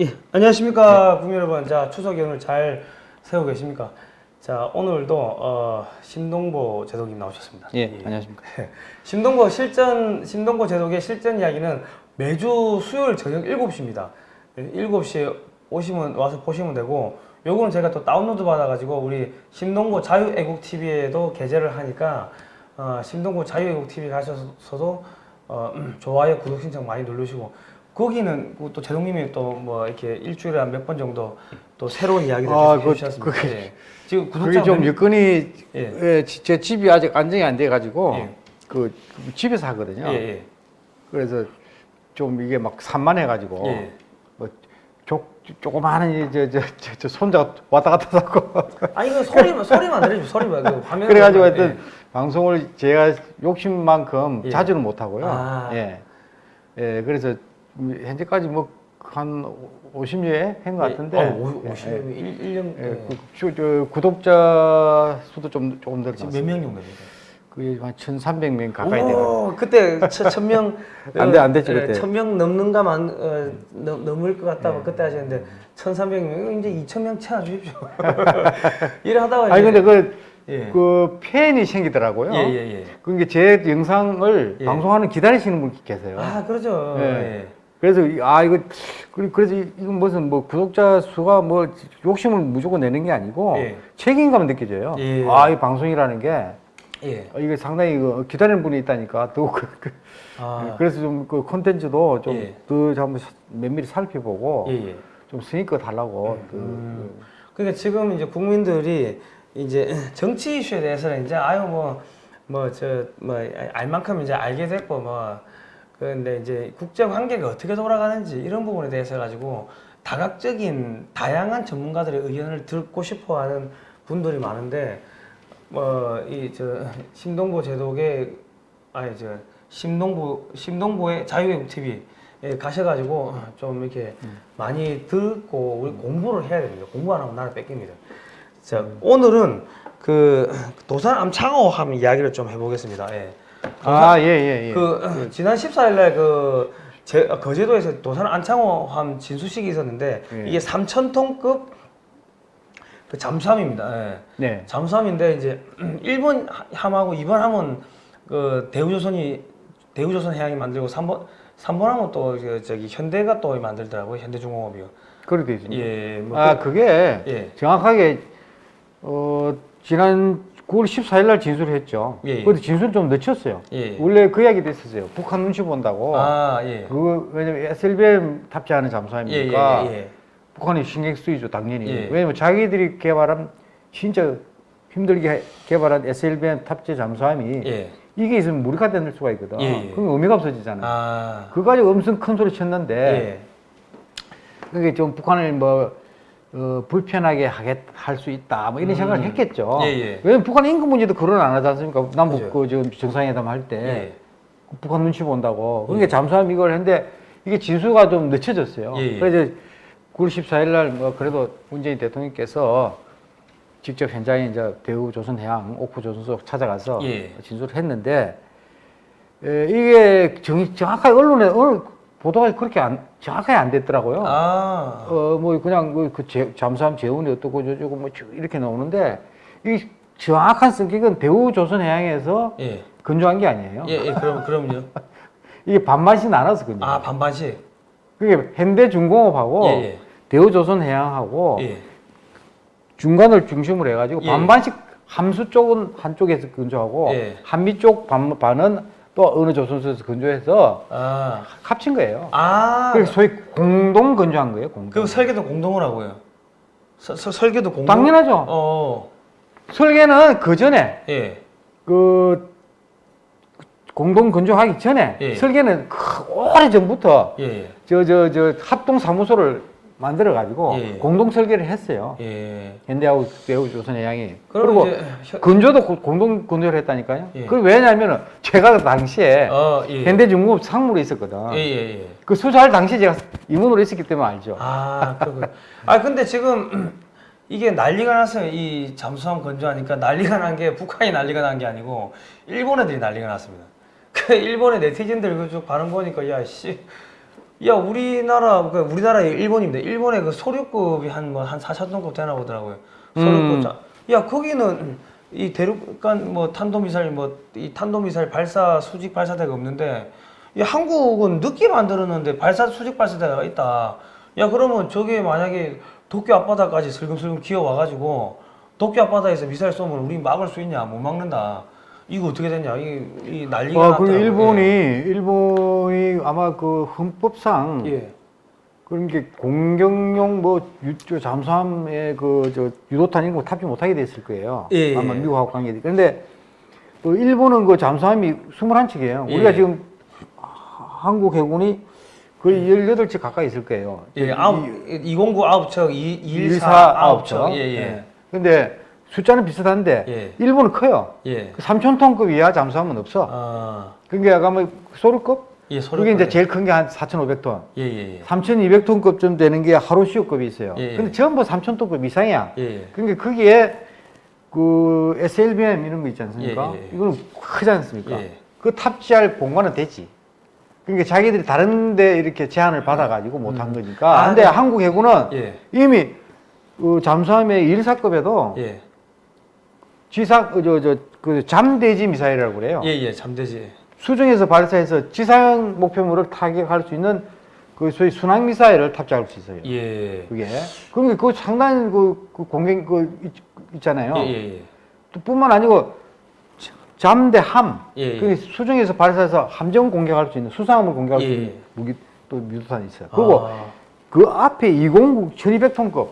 예, 안녕하십니까 국민 여러분. 자 추석 연휴 잘 세우고 계십니까? 자 오늘도 어, 신동보 제독님 나오셨습니다. 예, 안녕하십니까. 신동보 실전 신동보 제독의 실전 이야기는 매주 수요일 저녁 7시입니다. 7시에 오시면 와서 보시면 되고 요거는 제가 또 다운로드 받아가지고 우리 신동보 자유애국 TV에도 게재를 하니까 어, 신동보 자유애국 TV 가셔서도 어, 좋아요 구독 신청 많이 누르시고 거기는 그또 제동님이 또 뭐 이렇게 일주일에 한 몇 번 정도 또 새로운 이야기를 아, 그- 해주셨습니다. 그게- 예. 지금 그게 구독자 좀 몇- 여건이 예. 예, 지- 제 집이 아직 안정이 안 돼 가지고 예. 그 집에서 하거든요. 예, 예. 그래서 좀 이게 막 산만해 가지고 예. 뭐 조, 조그마한 저저 저, 저 손자 왔다 갔다 하고 아니 그 소리만 소리만 들으시면 소리만 그 화면 그래가지고 하여튼 방송을 제가 욕심만큼 예. 자주는 못 하고요. 아. 예. 예, 그래서 현재까지 뭐 한 50여 한것 같은데. 어, 오, 예, 50, 예. 1, 1년 예, 그, 저, 저 구독자 수도 좀 조금 지금 늘었어요. 몇명 정도 됩니까? 그게 한 1,300명 가까이. 오, 그때 천명 안 돼, 안 됐지, 그때. 천명 넘는가 만 어, 넘, 넘을 것 같다고 네. 그때 하셨는데 1,300명 이제 2,000명 채워 주십시오. 이래 하다가 아니 근데 그, 예. 그 팬이 생기더라고요. 예, 예, 예. 그게 제 영상을 예. 방송하는 기다리시는 분 계세요. 아 그러죠. 예. 예. 그래서 이- 아 이거 그래- 그래서 이- 이건 무슨 뭐 구독자 수가 뭐 욕심을 무조건 내는 게 아니고 예. 책임감을 느껴져요. 예. 아이 방송이라는 게 예. 어, 이게 상당히 그 기다리는 분이 있다니까 또 그, 그- 아. 그래서 좀 그 콘텐츠도 예. 좀더 한번 면밀히 살펴보고 예, 예. 좀 성의껏 달라고 그, 음. 그러니까 지금 이제 국민들이 이제 정치 이슈에 대해서는 이제 아유 뭐 뭐 저뭐 알만큼 이제 알게 됐고 뭐 그런데 이제 국제 관계가 어떻게 돌아가는지 이런 부분에 대해서 가지고 다각적인 다양한 전문가들의 의견을 듣고 싶어하는 분들이 많은데 뭐이저 심동보 제독의 아니 저 심동보 심동보의 자유외국 TV 에 가셔가지고 좀 이렇게 많이 듣고 우리 공부를 해야 됩니다. 공부 안 하면 나라 뺏깁니다. 자 오늘은 그 도산 암창호함 이야기를 좀 해보겠습니다. 예. 아, 예, 예, 예. 그 지난 14일 날 그 제, 거제도에서 도산 안창호함 진수식이 있었는데 예. 이게 3,000톤급 그 잠수함입니다. 예. 네. 잠수함인데 이제 1번 함하고 2번 함은 그 대우조선이 대우조선 해양이 만들고 3번 3번 함은 또그 저기 현대가 또 만들더라고요. 현대중공업이요. 그렇게 돼 있습니다. 예. 뭐 아, 그- 그게 예. 정확하게 어 지난 9월 14일 날 진술을 했죠. 예, 예. 그런데 진술 좀 늦췄어요. 예. 원래 그 이야기도 했었어요. 북한 눈치 본다고. 아, 예. 그거 왜냐면 SLBM 탑재하는 예, 잠수함이니까 예, 예, 북한이 신경 쓰이죠 당연히. 예. 왜냐면 자기들이 개발한 진짜 힘들게 해- 개발한 SLBM 탑재 잠수함이 예. 예. 이게 있으면 무리가 되는 수가 있거든. 예, 예. 그럼 의미가 없어지잖아. 아. 그거 가지고 엄청 큰 소리 쳤는데 예. 그게 좀 북한을 뭐 어, 불편하게 하게 할수 있다 뭐 이런 생각을 했겠죠. 음. 예, 예. 왜냐면 북한 인근 문제도 그런 안 하지 않습니까? 남북. 그 지금 정상회담 할때 예. 북한 눈치 본다고. 그러니까 예. 잠수함 이걸 했는데 이게 진수가 좀 늦춰졌어요. 예, 예. 그래서 9월 14일 날 뭐 그래도 문재인 대통령께서 직접 현장에 이제 대우 조선해양 오프 조선소 찾아가서 예. 진술을 했는데 에, 이게 정, 정확하게 언론에 보도가 그렇게 안, 정확하게 안 됐더라고요. 아. 어, 뭐 그냥 그, 그 제, 잠수함 재운이 어떻고 저쩌고 뭐쭉 이렇게 나오는데 이 정확한 성격은 대우 조선해양에서 예. 건조한 게 아니에요. 예, 예. 그럼 그럼요. 이게 반반씩 나눠서 건조. 아, 반반씩. 그게 현대중공업하고 예, 예. 대우조선해양하고 예. 중간을 중심으로 해가지고 예. 반반씩 함수 쪽은 한쪽에서 건조하고 예. 한미 쪽 반, 반은 또 어느 조선소에서 건조해서 아. 합친 거예요. 아. 그래서 소위 공동 건조한 거예요. 공동. 그 설계도 공동을 하고요. 서, 서, 설계도 공동. 당연하죠. 어. 설계는 그 전에 예. 그 공동 건조하기 전에 예. 설계는 오래 전부터 예. 저저 저 합동 사무소를 만들어 가지고 예. 공동 설계를 했어요. 예. 현대하고 대우 조선해 양이 그럼 그리고 이제 현- 건조도 고- 공동 건조를 했다니까요. 예. 그 왜냐하면 제가 그 당시에 어, 예. 현대중공업 상무로 있었거든. 예, 예, 예. 그 수사할 당시에 제가 임원으로 있었기 때문에 알죠. 아, 그렇군. 아, 근데 지금 이게 난리가 났어요. 이 잠수함 건조하니까 난리가 난 게 북한이 난리가 난 게 아니고 일본 애들이 난리가 났습니다. 그 일본의 네티즌들 그쭉 반응 보니까 야 씨. 야 우리나라 그 우리나라의 일본입니다. 일본의 그 소류급이 한 뭐한 4천 톤급 되나 보더라고요. 소류급. 음. 자, 야 거기는 이 대륙간 뭐 탄도미사일 뭐 이 탄도미사일 발사 수직 발사대가 없는데 이 한국은 늦게 만들었는데 발사 수직 발사대가 있다. 야 그러면 저게 만약에 도쿄 앞바다까지 슬금슬금 기어 와가지고 도쿄 앞바다에서 미사일 쏘면 우리 막을 수 있냐? 못 막는다. 이거 어떻게 됐냐? 이, 이 난리가 아. 그 일본이 일본이 아마 그 헌법상 예. 그런 게 공격용 뭐 유, 저 잠수함에 그저 유도탄 이런 거 탑재 못하게 됐을 거예요. 예, 아마 예. 미국하고 관계돼. 그런데 또 일본은 그 잠수함이 21척이에요. 예. 우리가 지금 하- 한국 해군이 거의 18척 가까이 있을 거예요. 예, 아홉, 209 아홉 척, 214 14 아홉 척. 척. 예, 예. 근데 숫자는 비슷한데 예. 일본은 커요. 예. 그 3,000톤급 이하 잠수함은 없어. 아, 그게 아까 뭐 소류급? 예, 소리. 그게 이제 제일 큰 게 한 4,500톤. 예, 예, 예. 3,200톤급쯤 되는 게 하루시오급이 있어요. 예, 예. 근데 전부 3,000톤급 이상이야. 예, 예. 그러니까 거기에 그 SLBM 이런 거 있지 않습니까? 예, 예, 예. 이거는 크지 않습니까? 예. 그 탑재할 공간은 되지. 그러니까 자기들이 다른데 이렇게 제한을 받아가지고 못한 거니까. 아, 근데 네. 한국 해군은 예. 이미 그 잠수함의 1사급에도 예. 지상 저저그 잠대지 미사일이라고 그래요. 예, 예. 잠대지. 수중에서 발사해서 지상 목표물을 타격할 수 있는 그 소위 순항 미사일을 탑재할 수 있어요. 예. 그게 그러니까 그 상당히 그, 그 공격 그 있, 있잖아요. 예, 예, 예. 또 뿐만 아니고 잠대 함, 예, 예. 그 수중에서 발사해서 함정 공격할 수 있는 수상함을 공격할 수 예, 있는 예. 무기 또 유도탄이 있어요. 그리고 아, 그 앞에 209 1200톤급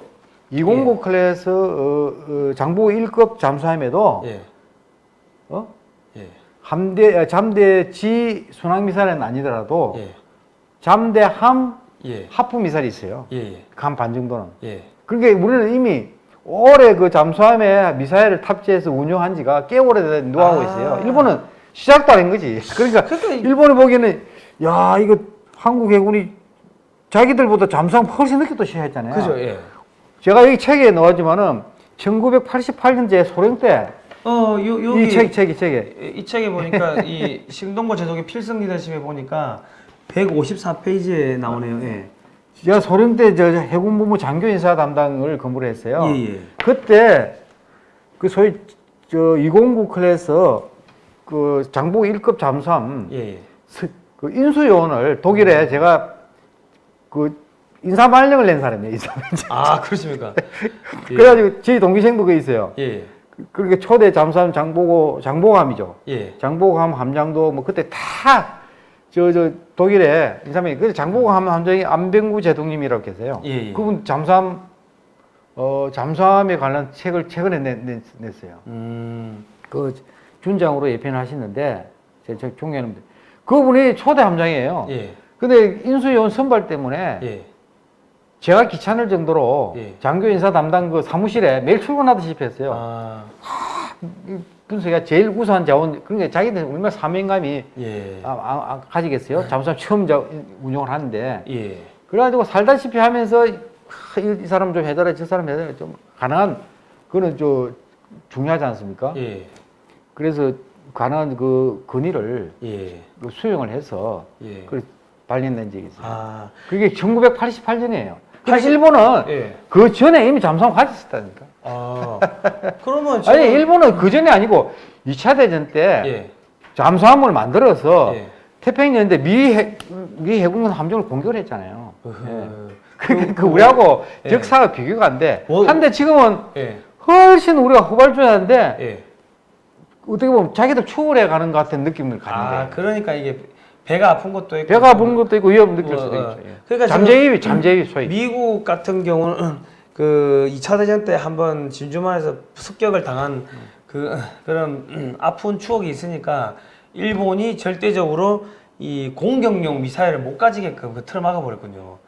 209 예. 클래스 어, 어, 장보 1급 잠수함에도 예. 어? 예. 함대 아, 잠대 지 순항 미사일은 아니더라도 예. 잠대함 예. 하프 미사일이 있어요. 예. 예. 간반 정도는. 예. 그러니까 우리는 이미 올해 그 잠수함에 미사일을 탑재해서 운용한 지가 꽤 오래된 노하우가 아. 있어요. 일본은 시작도 안 한 거지. 그러니까 그러니까 이- 일본이 보기에는 야 이거 한국 해군이 자기들보다 잠수함 훨씬 늦게 또 시작했잖아요. 그죠, 예. 제가 여기 책에 넣었지만은 1988년제 소련 때이 어, 요, 여기. 책, 책이 책에 이 책에 보니까 이 신동고 제독의 필승 리더십에 보니까 154페이지에 나오네요. 예. 제가 소령 때 저 해군 본부 장교 인사 담당을 근무를 했어요. 예, 예. 그때 그 소위 저 209 클래스 그 장보고급 잠수함 예, 예. 스- 그 인수 요원을 독일에 제가 그 인사 발령을 낸 사람이에요. 인사. 아, 그렇습니까? 예. 그래가지고 저희 동기생도 그 있어요. 예. 그렇게 초대 잠수함 장보고 장보함이죠. 예. 장보함 함장도 뭐 그때 다 저 저 독일에 인사명이 그 장보함 함장이 안병구 제독님이라고 계세요. 예, 예. 그분 잠수함 어 잠수함에 관한 책을 최근에 냈, 냈, 냈어요. 음. 그 준장으로 예편을 하시는데 제, 제 존경하는데 그분이 초대 함장이에요. 예. 근데 인수요원 선발 때문에 예. 제가 귀찮을 정도로 예. 장교 인사 담당 그 사무실에 매일 출근하듯이 했어요. 아. 이 분석이가 제일 우수한 자원 그러니까 자기들 얼마나 사명감이 예. 아, 아, 아, 가지겠어요? 잠수함 처음 자, 운영을 하는데 예. 그래가지고 살다시피 하면서 하, 이, 이 사람 좀 해달라 저 사람 해달라 좀 가능한 그거는 저 중요하지 않습니까? 예. 그래서 가능한 그 건의를 예. 그 수용을 해서 예. 그 발령된 적이 있어요. 아. 그게 1988년이에요. 그러니까 일본은 예. 그 전에 이미 잠수함 가졌었다니까. 아. 그러면 아니 지금 일본은 그 전에 아니고 2차 대전 때 예. 잠수함을 만들어서 예. 태평양인데 미, 해, 미 해군은 함정을 공격을 했잖아요. 예. 으흐. 그, 그 우리하고 예. 역사가 비교가 안 돼. 뭐- 한데 지금은 예. 훨씬 우리가 후발주자인데 예. 어떻게 보면 자기도 추월해 가는 것 같은 느낌을 아, 가는데 그러니까 이게 배가 아픈 것도 있고 배가 아픈 것도 있고 위험 느낄 뭐, 수도 어. 있죠. 예. 그러니까 잠재위, 잠재위 소위. 미국 같은 경우는 그 2차 대전 때 한번 진주만에서 습격을 당한 그 그런 아픈 추억이 있으니까 일본이 절대적으로 이 공격용 미사일을 못 가지게끔 그 틀을 막아버렸군요.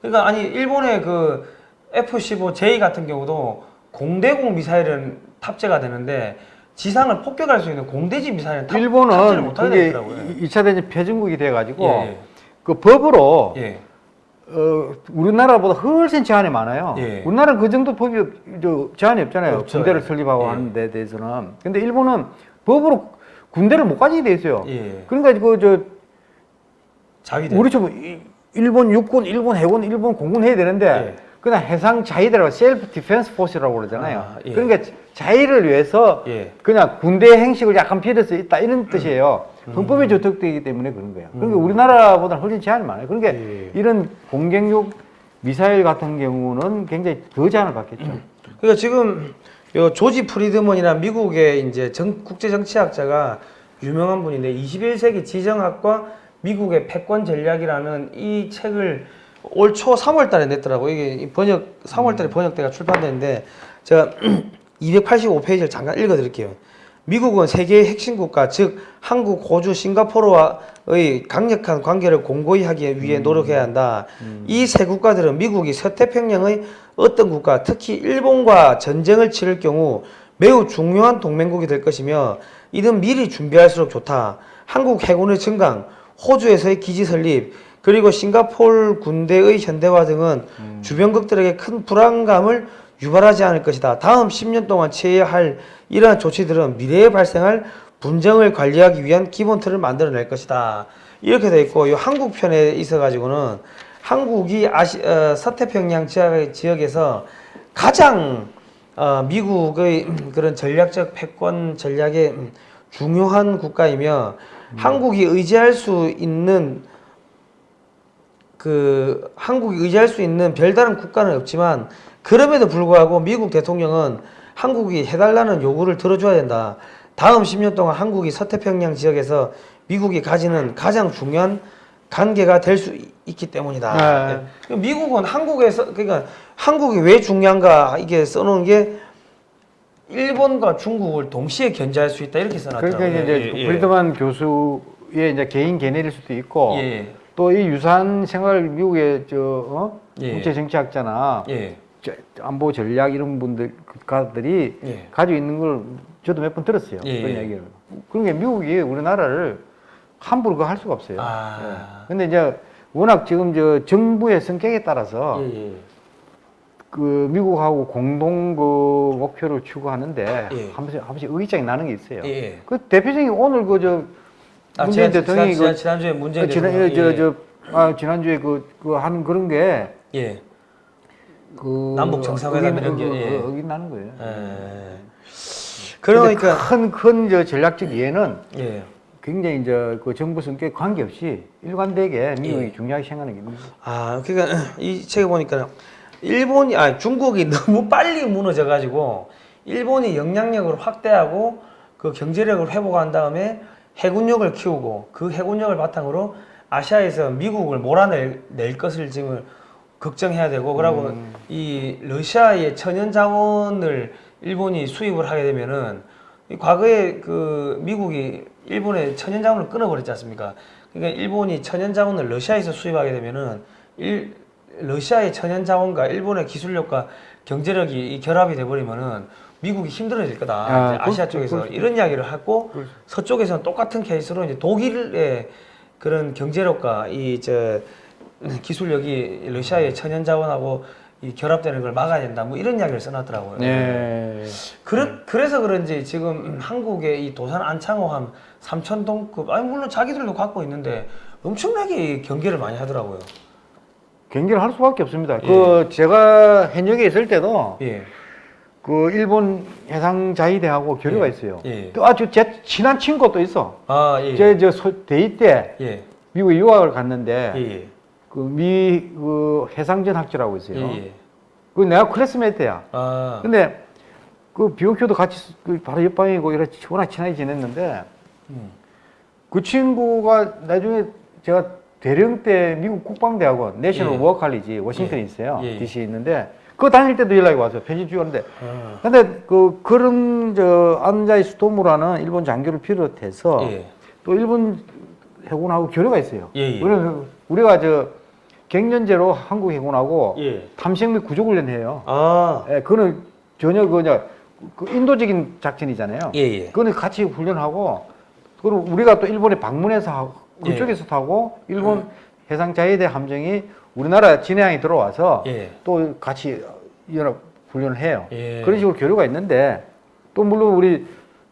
그러니까 아니 일본의 그 F-15J 같은 경우도 공대공 미사일은 탑재가 되는데 지상을 폭격할 수 있는 공대지 미사일은 탑, 일본은 그게. 2차 대전 패전국이 돼가지고 예, 그 법으로 예. 어, 우리나라보다 훨씬 제한이 많아요. 예. 우리나라는 그 정도 법이 제한이 없잖아요. 없죠. 군대를 설립하고 예. 하는 데 대해서는. 근데 일본은 법으로 군대를 못 가지게 돼 있어요. 예. 그러니까 그저. 우리처럼 이- 일본 육군, 일본 해군, 일본 공군 해야 되는데 예. 그냥 해상 자위대라고 Self Defense Force라고 그러잖아요. 아, 예. 그러니까 자위를 위해서 예. 그냥 군대 형식을 약간 필요해서 있다 이런 뜻이에요. 헌법에 저촉되기 때문에 그런 거예요. 그러니까 우리나라보다 훨씬 제한이 많아요. 그러니까 예. 이런 공격용 미사일 같은 경우는 굉장히 더 제한을 받겠죠. 그러니까 지금 요 조지 프리드먼이나 미국의 이제 정, 국제 정치학자가 유명한 분인데 21세기 지정학과 미국의 패권 전략이라는 이 책을 올 초 3월 달에 냈더라고요. 이게 이 번역 3월 달에 번역돼가 출판됐는데 제가 285페이지를 잠깐 읽어 드릴게요. 미국은 세계의 핵심 국가 즉 한국, 호주, 싱가포르와의 강력한 관계를 공고히 하기 위해 노력해야 한다. 이세 국가들은 미국이 서태평양의 어떤 국가, 특히 일본과 전쟁을 치를 경우 매우 중요한 동맹국이 될 것이며 이는 미리 준비할수록 좋다. 한국 해군의 증강, 호주에서의 기지 설립, 그리고 싱가포르 군대의 현대화 등은 주변국들에게 큰 불안감을 유발하지 않을 것이다. 다음 10년 동안 취해야 할 이러한 조치들은 미래에 발생할 분쟁을 관리하기 위한 기본 틀을 만들어낼 것이다. 이렇게 돼 있고 이 한국 편에 있어 가지고는 한국이 아시 어, 서태평양 지역, 지역에서 가장 어, 미국의 그런 전략적 패권 전략의 중요한 국가이며 한국이 의지할 수 있는 그 한국이 의지할 수 있는 별다른 국가는 없지만 그럼에도 불구하고 미국 대통령은 한국이 해달라는 요구를 들어줘야 된다. 다음 10년 동안 한국이 서태평양 지역에서 미국이 가지는 가장 중요한 관계가 될 수 있기 때문이다. 네. 예. 미국은 한국에서 그러니까 한국이 왜 중요한가 이게 써놓은 게 일본과 중국을 동시에 견제할 수 있다 이렇게 써놨더라고요. 그러니까 이제 예, 예. 브리드만 교수의 이제 개인 견해일 수도 있고 예, 또이 유산 생활 미국의 저 어? 예. 국제 정치학자나 예, 저 안보 전략 이런 분들 국가들이 예. 가지고 있는 걸 저도 몇 번 들었어요. 예, 그런 예. 얘기를. 그러니까 미국이 우리나라를 함부로 그거 할 수가 없어요. 아. 예. 근데 이제 워낙 지금 저 정부의 성격에 따라서 예, 예. 그 미국하고 공동 그 목표를 추구하는데 예. 한 번씩 한 번씩 의장이 나는 게 있어요. 예, 예. 그 대표적인 오늘 그저 아, 문재인 지난, 대통령이 지난, 그 지난, 주에 문재인 어, 지난 대통령 저저 아, 지난주에 그, 그 하는 그런 게 예. 그 남북 정상회담 이런 게, 어, 예. 어, 어긴나는 거예요. 예. 그러니까 큰큰 전략적 이해는 예. 굉장히 이제 그 정부 성격 관계없이 일관되게 미국이 예. 중요하게 생각하는 거예요. 아, 그러니까 이 책에 보니까 일본이 아 중국이 너무 빨리 무너져 가지고 일본이 영향력을 확대하고 그 경제력을 회복한 다음에 해군력을 키우고 그 해군력을 바탕으로 아시아에서 미국을 몰아낼 낼 것을 지금 걱정해야 되고 그러고 이 러시아의 천연 자원을 일본이 수입을 하게 되면은 이 과거에 그 미국이 일본의 천연 자원을 끊어버렸지 않습니까? 그러니까 일본이 천연 자원을 러시아에서 수입하게 되면은 일 러시아의 천연 자원과 일본의 기술력과 경제력이 이 결합이 돼버리면은 미국이 힘들어질 거다. 아, 아시아 쪽에서 수- 이런 이야기를 하고 그럴 수- 서쪽에서는 똑같은 케이스로 이제 독일의 그런 경제력과 이저 기술력이 러시아의 천연 자원하고 이 결합되는 걸 막아야 된다. 뭐 이런 이야기를 써놨더라고요. 네. 그래, 그래서 그런지 지금 한국의 이 도산 안창호함 3천동급 아니 물론 자기들도 갖고 있는데 엄청나게 경계를 많이 하더라고요. 경기를 할 수밖에 없습니다. 예. 그 제가 현역에 있을 때도 예. 그 일본 해상자위대하고 교류가 예. 있어요. 예. 또 아주 제 친한 친구도 있어. 아 예. 제가 저 대위 때 예. 미국에 유학을 갔는데 예. 예. 그 미 그 해상전 학교라고 있어요. 예. 예. 그 내가 classmate야. 아. 근데 그 BOQ도 같이 쓰- 그 바로 옆방이고 이렇게 워낙 친하게 지냈는데 음. 그 친구가 나중에 제가 대령 때 미국 국방대학원 National 예. 워커 칼리지 워싱턴에 예. 있어요. 예. DC에 있는데 그거 다닐 때도 연락이 왔어요. 편지 주었는데 아. 근데 그 그런 저 안자이 스토무라는 일본 장교를 비롯해서 예. 또 일본 해군하고 교류가 있어요. 예, 예. 우리가 저 갱년제로 한국 해군하고 예. 탐색 및 구조 훈련해요. 아. 예, 그거는 전혀 그냥 그 인도적인 작전이잖아요. 예. 예. 그거는 같이 훈련하고 그리고 우리가 또 일본에 방문해서 하고 예. 그쪽에서 타고 일본 해상자위대 함정이 우리나라 진해항에 들어와서 예. 또 같이 연합 훈련을 해요. 예. 그런 식으로 교류가 있는데 또 물론 우리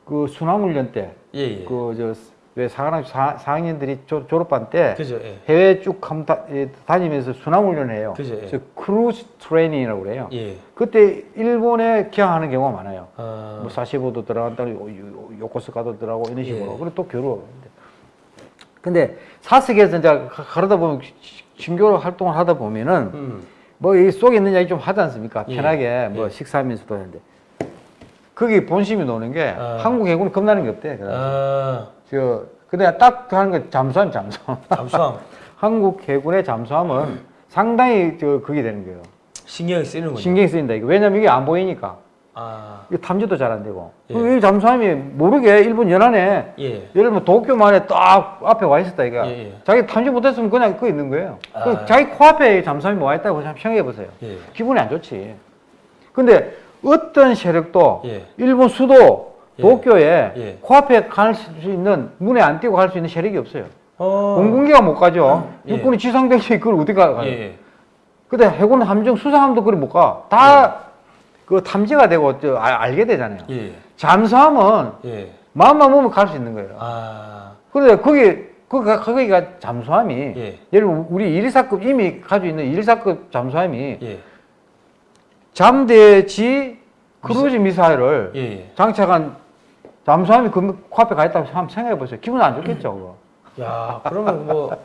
그 순항훈련 때 예. 예. 그저 왜 사관학교 4, 학년들이 졸업반 때 그죠. 예. 해외 쭉 감- 다- 예, 다니면서 순항훈련을 해요. 그죠, 예. cruise training이라고 그래요. 예. 그때 일본에 기항하는 경우가 많아요. 아, 뭐 사세보도 들어간다, 요- 요- 요코스카도 들어가고 이런 식으로. 예. 그리고 또 교류. 근데 사석에서 이제 가- 가르다 보면 친교로 활동을 하다 보면은 음. 뭐이 속에 있는 이야기 좀 하지 않습니까? 예. 편하게 뭐 예. 식사하면서도 하는데 거기 본심이 노는 게 아. 한국 해군은 겁나는 게 없대. 저 근데 딱 하는 게 잠수함 잠수함. 잠수함 한국 해군의 잠수함은 상당히 저 그게 되는 거예요. 신경이 쓰이는군요. 신경이 쓰인다 이거. 왜냐면 이게 안 보이니까. 아, 이게 탐지도 잘 안 되고. 예. 이 잠수함이 모르게 일본 연안에 예. 예를 들면 도쿄만에 딱 앞에 와 있었다 이거. 예, 예. 자기 탐지 못했으면 그냥 그 있는 거예요. 아. 그 자기 코앞에 잠수함이 와 있다고 생각해 보세요. 예. 기분이 안 좋지. 근데 어떤 세력도 예. 일본 수도 예. 도쿄에 예. 코앞에 갈 수 있는 문에 안 띄고 갈 수 있는 세력이 없어요. 어. 공군기가 못 가죠. 예. 육군이 지상병력이 그걸 어디 가요? 예. 예. 근데 해군 함정 수상함도 그리 못 가. 다그 탐지가 되고 저 아- 알게 되잖아요. 예. 잠수함은 예. 마음만 먹으면 갈 수 있는 거예요. 아. 그런데 거기 그 거기가 잠수함이 예. 예를 들면 우리 1사급 이미 가지고 있는 1사급 잠수함이 예. 잠대지 크루즈 미사일을 예. 예. 장착한 잠수함이 그 코앞에 가 있다고 한번 생각해 보세요. 기분 안 좋겠죠, 그거. 야, 그러면 뭐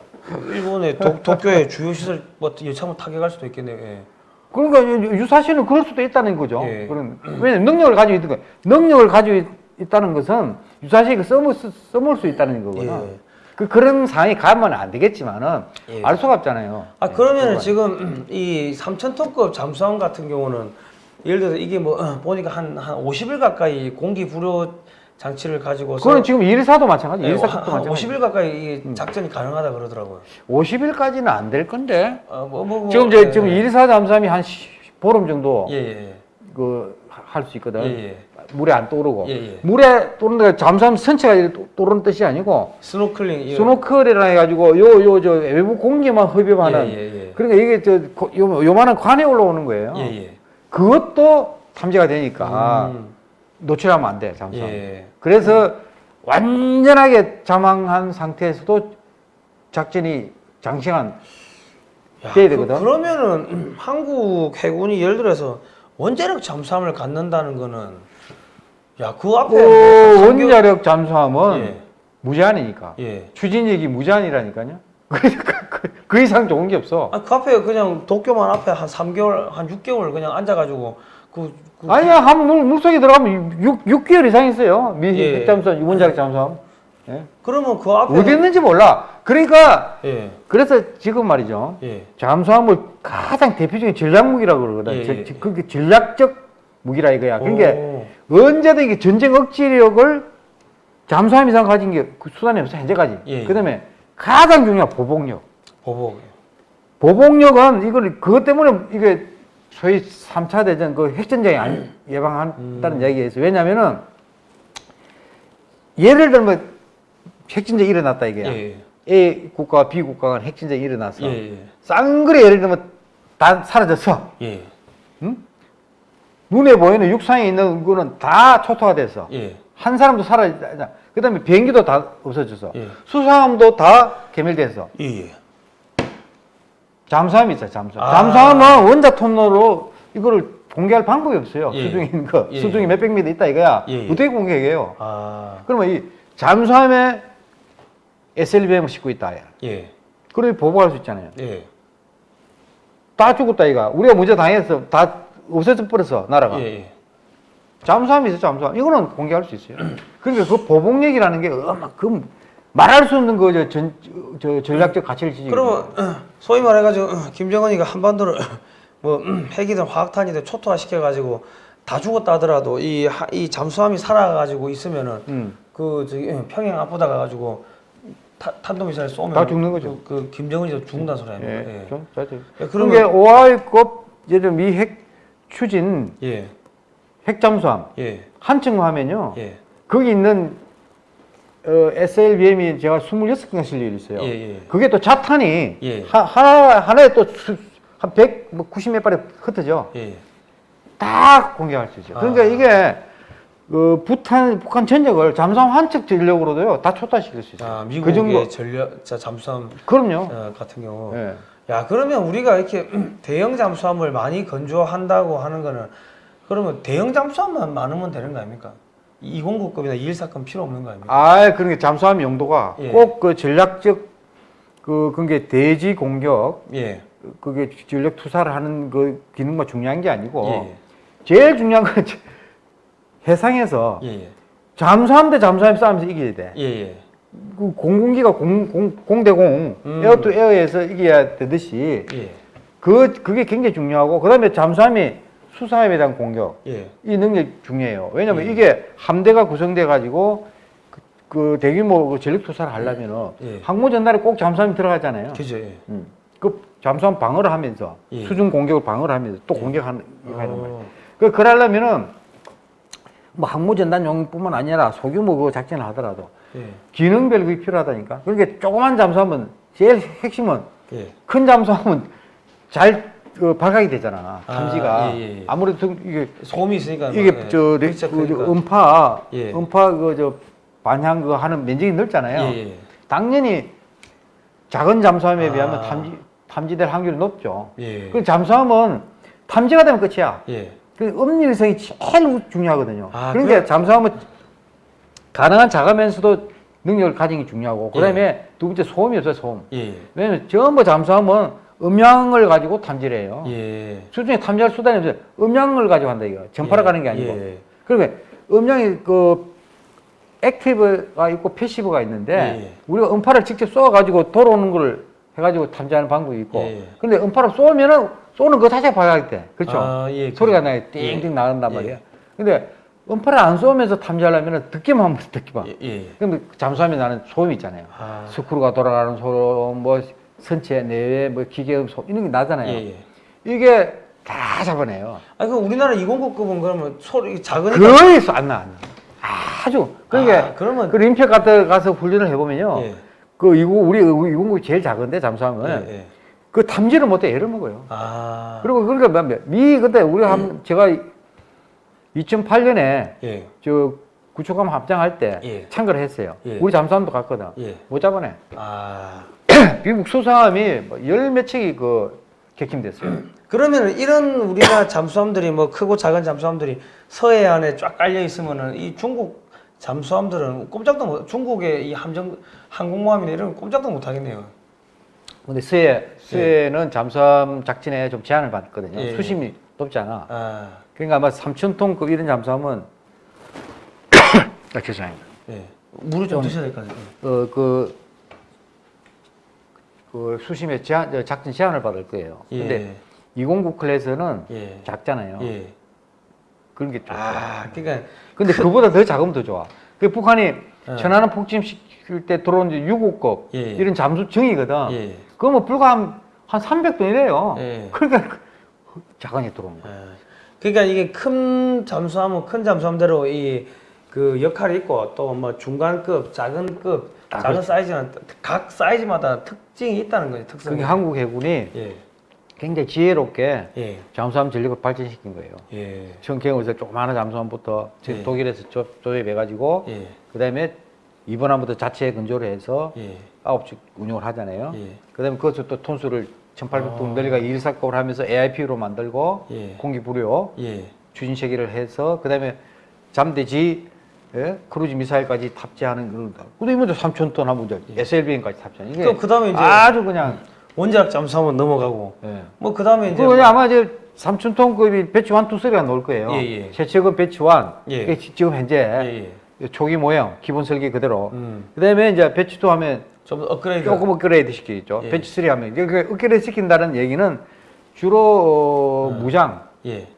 일본의 도, 도쿄의 주요 시설 뭐 여차하면 타격할 수도 있겠네요. 예. 그러니까 유- 유사시는 그럴 수도 있다는 거죠. 예. 그런 왜냐면 능력을 가지고 있는 거예요. 능력을 가지고 있- 있다는 것은 유사시가 써먹, 써먹을 수 있다는 거거든. 예. 그 그런 상황이 가면 안 되겠지만은 예. 알 수가 없잖아요. 아 예, 그거는. 지금 이 3,000톤급 잠수함 같은 경우는 예를 들어서 이게 뭐 어, 보니까 한한 50일 가까이 공기 불호 장치를 가지고서 그건 지금 일사도 마찬가지. 예, 일사급도 한 마찬가지. 50일 가까이 이 작전이 가능하다 그러더라고요. 50일까지는 안 될 건데. 아, 뭐, 뭐, 뭐, 지금 예. 이제 지금 일사 잠수함이 한 시- 보름 정도 예, 예. 그할 수 있거든. 물에 안 떠오르고. 예, 예. 물에 떠오르는 게 잠수함 선체가 떠- 떠오르는 뜻이 아니고 스노클링 예. 스노클이라 해가지고 요 요 저 외부 공기만 흡입하는. 예, 예, 예. 그러니까 이게 저 고- 요, 요만한 관에 올라오는 거예요. 그것도 탐지가 되니까 음, 노출하면 안 돼, 잠수함. 예. 그래서 완전하게 잠항한 상태에서도 작전이 장시간 야, 돼야 그, 되거든. 그러면은 음, 한국 해군이 예를 들어서 원자력 잠수함을 갖는다는 거는 야, 그 앞에 그 원자력 잠수함은 예. 무제한이니까 예. 추진력이 무제한이라니까요. 그, 그, 그 이상 좋은 게 없어. 아, 그 앞에 그냥 도쿄만 앞에 한 3개월, 한 6개월 그냥 앉아가지고 그, 그 아니야, 한 물, 물속에 들어가면 6, 6개월 이상 있어요. 미 예. 핵잠수함, 원자력 잠수함. 예. 그러면 그 앞에 어디 있는지 몰라. 그러니까 예, 그래서 지금 말이죠. 예, 잠수함을 가장 대표적인 전략 무기라고 그러거든. 예, 저- 예. 그게 전략적 무기라 이거야. 그러니까 오, 언제든 이게 전쟁 억지력을 잠수함 이상 가진 게그 수단이 없어 현재까지. 예, 예. 그다음에 가장 중요한 보복력. 보복. 보복력은 이걸 그것 때문에 이게 소위 3차 대전 그 핵전쟁이 안 예방한다는 음. 있어요. 왜냐면은 예를 들면 핵전쟁이 일어났다 이거야. 예, A 국가와 B 국가가 핵전쟁이 일어났어. 예, 예, 쌍거리 예를 들면 다 사라졌어. 예, 눈에 보이는 육상에 있는 거는 다 초토화 됐어. 예, 한 사람도 사라졌다. 그 다음에 비행기도 다 없어졌어. 예. 수상함도 다 개멸됐어. 예, 예. 잠수함이 있어요, 잠수함. 아. 잠수함은 원자 통로로 이거를 공개할 방법이 없어요. 예. 수중에 있는 거. 예. 수중이 몇백 미터 있다 이거야. 어떻게 공개해요? 아, 그러면 이 잠수함에 SLBM을 싣고 있다. 야. 예, 그러면 보복할 수 있잖아요. 예, 다 죽었다 이가. 우리가 문제 당해서 다 없어져 버렸어 나라가. 예, 예. 잠수함이 있어 잠수함. 이거는 공개할 수 있어요. 그러니까 그 보복력이라는 게 어마 그 말할 수 없는 그저 전, 저 전략적 가치를 지니고. 그러면 어, 소위 말해가지고 어, 김정은이가 한반도를 뭐 음, 핵이든 화학탄이든 초토화 시켜가지고 다 죽었다 하더라도 이, 하- 이 잠수함이 살아가지고 있으면은 음. 그 저기 예, 평양 앞보다 가가지고 타- 탄도미사일 쏘면 다 죽는 거죠. 그, 그 김정은이도 죽는다는 소리 아닙니까? 예. 예. 예, 그런 게 오하이급 예를 미핵 추진 예, 핵잠수함 예, 한층 하면요. 예, 거기 있는 어, SLBM이 제가 26개가 실려 있어요. 예, 예. 그게 또 자탄이 예. 하, 하나 하나에 또 한 100, 뭐 90몇 발에 흩어져. 예, 다 공개할 수 있어요. 그러니까 아. 이게 그 북한 북한 전역을 잠수함 한척 전력으로도요 다 초타시킬 수 있어요. 아, 그 미국의 정도. 전력 자 잠수함 그럼요. 어, 같은 경우. 예. 야 그러면 우리가 이렇게 대형 잠수함을 많이 건조한다고 하는 거는 그러면 대형 잠수함만 많으면 되는 거 아닙니까? 209급이나 214급 필요 없는 거 아닙니까? 아, 그러니까 잠수함 용도가 예. 꼭그 전략적 그 그게 대지 공격 예. 그게 전력 투사를 하는 그 기능만 중요한 게 아니고 예. 제일 중요한 건 해상에서 예. 예. 잠수함 대 잠수함 싸움에서 이겨야 돼. 예. 예. 그 공군기가 공, 공, 공대공 음. 에어 투 에어에서 이겨야 되듯이 예. 그 그게 굉장히 중요하고 그 다음에 잠수함이 수상함에 대한 공격 예. 이 능력이 중요해요. 왜냐면 예. 이게 함대가 구성돼 가지고 그, 그 대규모 그 전력 투사를 하려면은 예. 항모 전단에 꼭 잠수함이 들어가잖아요. 그죠. 예. 음. 그 잠수함 방어를 하면서 예. 수중 공격을 방어를 하면서 또 예. 공격하는. 어. 그 그러려면은 뭐 항모 전단 용뿐만 아니라 소규모 그 작전을 하더라도 예. 기능별 그게 필요하다니까. 그러니까 조그만 잠수함은 제일 핵심은 예. 큰 잠수함은 잘 그, 발각이 되잖아. 탐지가. 아, 예, 예, 예. 아무래도 등- 이게 소음이 있으니까 이게 뭐, 예. 저, 레, 진짜 그, 저. 음파 예. 음파 그 저 반향 그 하는 면적이 넓잖아요. 당연히 작은 잠수함에 아. 비하면 탐지 탐지될 확률이 높죠. 예. 그 잠수함은 탐지가 되면 끝이야. 예. 그 음일성이 제일 중요하거든요. 아, 그러니까 그래? 잠수함은 가능한 작으면서도 능력을 가진 게 중요하고 그다음에 예. 두 번째 소음이 없어요 소음. 예. 왜냐면 전부 잠수함은 음향을 가지고 탐지를 해요. 예. 수중에 탐지할 수단이 없어요. 음향을 가지고 한다 이거. 전파를 예. 가는 게 아니고. 예. 그러니까 음향이 그 active가 있고 passive가 있는데 예. 우리가 음파를 직접 쏘아 가지고 돌아오는 걸 해가지고 탐지하는 방법이 있고. 예. 근데 음파를 쏘면은 쏘는 거 자체가 발각이 돼. 그렇죠. 아, 예. 소리가 그- 나요. 띵띵 예. 나간단 예. 말이야. 근데 음파를 안 쏘면서 탐지하려면 듣기만 하면 돼, 듣기만. 예. 예. 근데 잠수함에 나는 소음이 있잖아요. 아. 스크루가 돌아가는 소음, 뭐 선체 내외, 뭐 기계음 소음 이런 게 나잖아요. 예. 예. 이게 다 잡아내요. 아, 그 우리나라 209급은 그러면 소리 작으니까 거의 안 나, 안 나. 아주. 그러니까 아, 그러면 그 림페 가서 가서 훈련을 해보면요. 예. 그 이거 우리 이공국이 제일 작은데 잠수함은 예. 예. 그 탐지를 못해 애를 먹어요. 아. 그리고 그러니까 뭐, 미 그때 우리 한 제가 2008년에 예. 저 구축함 합장할 때 예. 참가를 했어요. 예. 우리 잠수함도 갔거든. 예. 못 잡아내. 아. 미국 수상함이 뭐 열몇 척이 그 객침됐어요. 그러면 이런 우리나라 잠수함들이 뭐 크고 작은 잠수함들이 서해안에 쫙 깔려 있으면은 이 중국 잠수함들은 꼼짝도 못 중국의 이 함정 항공모함이나 이런 거 꼼짝도 못 하겠네요. 근데 수해 수해는 잠수함 작전에 좀 제한을 받거든요. 예. 수심이 높잖아. 아. 그러니까 아마 3천 톤급 이런 잠수함은 아, 죄송합니다. 예. 물을 좀 드셔야 될 것 같아요. 어, 그, 그 수심에 제한, 저 작전 제한을 받을 거예요. 근데 209 클래스는 예. 작잖아요. 예. 그런 게 좀. 아, 그러니까 근데 그보다 더 작으면 더 좋아. 그 북한이 예. 천안함 폭침시킬 때 들어온 이제 6호급 예. 이런 잠수정이거든. 예. 그거 뭐 불과 한, 한 300톤이래요. 예. 그러니까 그 작은이 들어온 거야. 아, 그러니까 이게 큰 잠수함은 큰 잠수함대로 이 그 역할이 있고 또 뭐 중간급, 작은급, 아, 작은 그렇죠. 사이즈는 각 사이즈마다 특징이 있다는 거예요. 특성. 그게 한국 해군이 예. 굉장히 지혜롭게 예. 잠수함 전력을 발전시킨 거예요. 예. 청평에서 조그마한 잠수함부터 예. 독일에서 조, 조립해가지고 예. 그다음에 이번함부터 자체 건조를 해서 예. 아홉 척 운용을 하잖아요. 예. 그다음에 그것을 또 톤수를 1,800톤 아. 늘리가 1사급을 하면서 AIP로 만들고 예. 공기 불요 예. 추진 체계를 해서 그다음에 잠대지 예? 크루즈 미사일까지 탑재하는 그런 거. 근데 이번에 3,000톤 하면 이제 SLBM까지 탑재하는 이게 예. 그럼 그다음에 이제 아주 그냥 원자력 잠수함은 넘어가고 예. 뭐 그다음에 이제 그거 아마 이제 3,000톤급이 batch 1, 2, 3가 나올 거예요. 예, 예. 최측은 배치 1. 예. 지- 지금 현재 예. 예. 초기 모형, 기본 설계 그대로. 음. 그다음에 이제 batch 2 하면 좀 업그레이드. 조금 업그레이드 시키겠죠. 예. batch 3 하면. 이게 업그레이드 시킨다는 얘기는 주로 어, 무장, 예.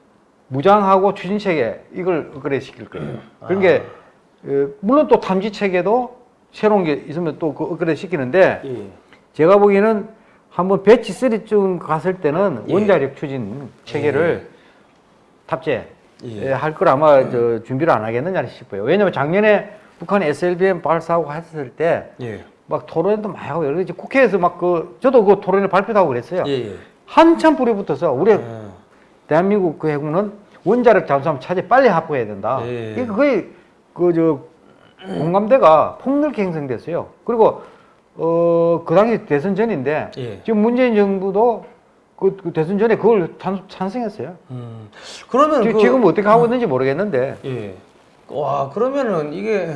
무장하고 추진 체계 이걸 업그레이드 시킬 거예요. 그러니까 어, 물론 또 탐지 체계도 새로운 게 있으면 또 그 업그레이드 시키는데 예. 제가 보기에는 한번 배치 3쯤 갔을 때는 예. 원자력 추진 체계를 탑재 예. 예, 할걸 아마 저 준비를 안 하겠느냐 싶어요. 왜냐면 작년에 북한이 SLBM 발사하고 했을 때 예. 막 토론도 많이 하고 여러 가지 국회에서 막 그 저도 그 토론을 발표도 하고 그랬어요. 예. 예. 한참 불이 붙어서 우리 아. 대한민국 그 해군은 원자력 잠수함 차지 빨리 확보해야 된다. 예. 이게 거의 그 저 공감대가 폭넓게 형성됐어요. 그리고 어, 그 당시 대선 전인데 예. 지금 문재인 정부도 그, 그 대선 전에 그걸 찬, 찬성했어요. 음. 그러면 지- 그, 지금 어떻게 하고 있는지 모르겠는데 예. 와 그러면은 이게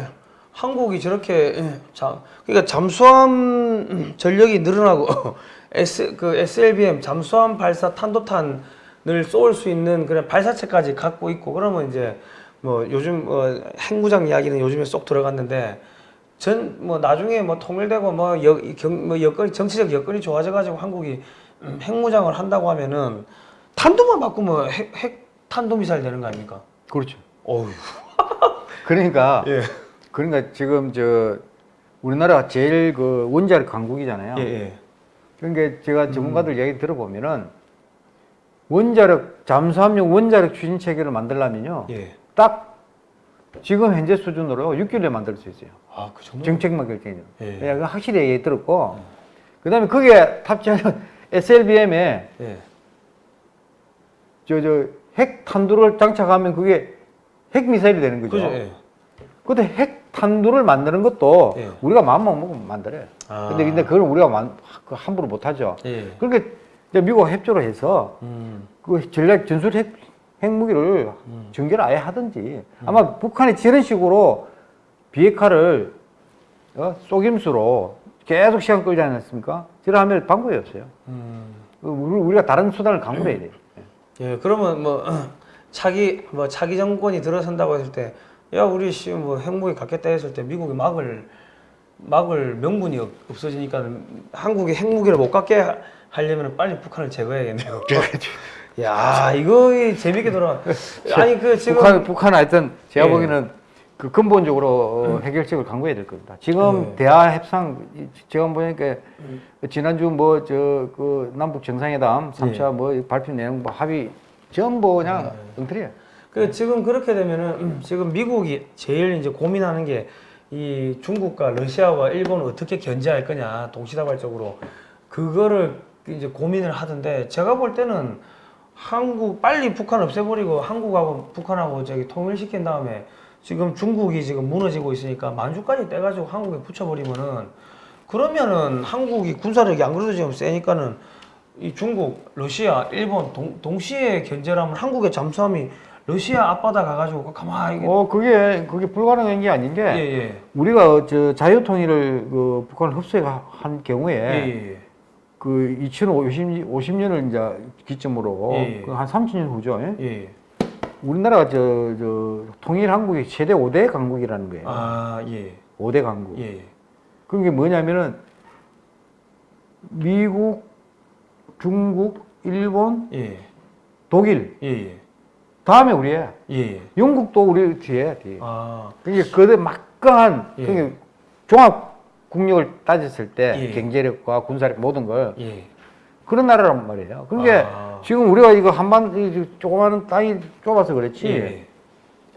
한국이 저렇게 예, 자 그러니까 잠수함 전력이 늘어나고 S 그 SLBM 잠수함 발사 탄도탄을 쏠 수 있는 그런 발사체까지 갖고 있고 그러면 이제 뭐 요즘 어, 핵무장 이야기는 요즘에 쏙 들어갔는데 전 뭐 나중에 뭐 통일되고 뭐, 여, 경, 뭐 여건이 정치적 여건이 좋아져 가지고 한국이 음, 핵무장을 한다고 하면은 탄도만 바꾸면 핵, 핵 탄도미사일 되는 거 아닙니까? 그렇죠. 어휴. 그러니까 예. 그러니까 지금 저 우리나라가 제일 그 원자력 강국이잖아요. 예, 예. 그러니까 제가 전문가들 얘기 들어보면은 원자력 잠수함용 원자력 추진 체계를 만들려면요 예. 딱 지금 현재 수준으로 6개월에 만들 수 있어요. 아, 그 정도? 정책만 결정해요. 예. 예. 확실히 얘기 들었고 그다음에 거기에 탑재하는 SLBM에 예. 저 저 핵 탄두를 장착하면 그게 핵 미사일이 되는 거죠. 그죠? 예. 근데 핵 탄두를 만드는 것도 예. 우리가 마음만 먹으면 만들어요. 아. 근데 근데 그걸 우리가 만, 그 함부로 못 하죠. 예. 그렇게 미국과 협조를 해서 음. 그 전략 전술 핵 핵무기를 전개를 아예 하든지 아마 북한이 저런 식으로 비핵화를 어? 속임수로 계속 시간 끌지 않았습니까? 저러 하면 방법이 없어요. 음. 그 우리- 우리가 다른 수단을 강구해야 돼요. 예, 그러면 뭐 차기 뭐 차기 정권이 들어선다고 했을 때 야, 우리 씨뭐 핵무기 갖겠다 했을 때 미국이 막을 막을 명분이 없- 없어지니까 한국이 핵무기를 못 갖게 하- 하려면 빨리 북한을 제거해야겠네요. 야, 이거 재밌게 돌아. 아니 그 지금 북한 북한 하여튼 제가 예. 보기에는 그 근본적으로 어, 해결책을 강구해야 될 겁니다. 지금 예. 대화 협상 이- 제가 보니까 지난주 뭐 저 그 남북 정상회담 3차 뭐 발표 내용 뭐 합의 전부 그냥 엉터리예요. 그 지금 그렇게 되면은 음, 지금 미국이 제일 이제 고민하는 게 이 중국과 러시아와 일본을 어떻게 견제할 거냐 동시다발적으로. 그거를 이제 고민을 하던데 제가 볼 때는 한국 빨리 북한 없애버리고 한국하고 북한하고 저기 통일시킨 다음에 지금 중국이 지금 무너지고 있으니까 만주까지 떼가지고 한국에 붙여버리면은 그러면은 한국이 군사력이 안 그래도 지금 세니까는 이 중국, 러시아, 일본 동, 동시에 견제라면 한국의 잠수함이 러시아 앞바다 가가지고 가만히 이게 어 그게 그게 불가능한 게 아닌 게 예, 예. 우리가 저 자유 통일을 그 북한을 흡수한 경우에 예, 예. 그 2050, 50년을 이제 기점으로 예, 예. 그한 30년 후죠. 예? 예. 우리나라가 저, 저 통일 한국이 최대 5대 강국이라는 거예요. 아, 예. 5대 강국. 예. 그게 뭐냐면은 미국, 중국, 일본, 예. 독일 예, 예. 다음에 우리야. 예. 영국도 우리 뒤에 뒤에. 아, 그게 그들 막강한 예. 그게 종합 국력을 따졌을 때 예. 경제력과 군사력 모든 걸 예. 그런 나라란 말이에요. 그게 아. 지금 우리가 이거 한반 이 조그마한 땅이 좁아서 그렇지. 예.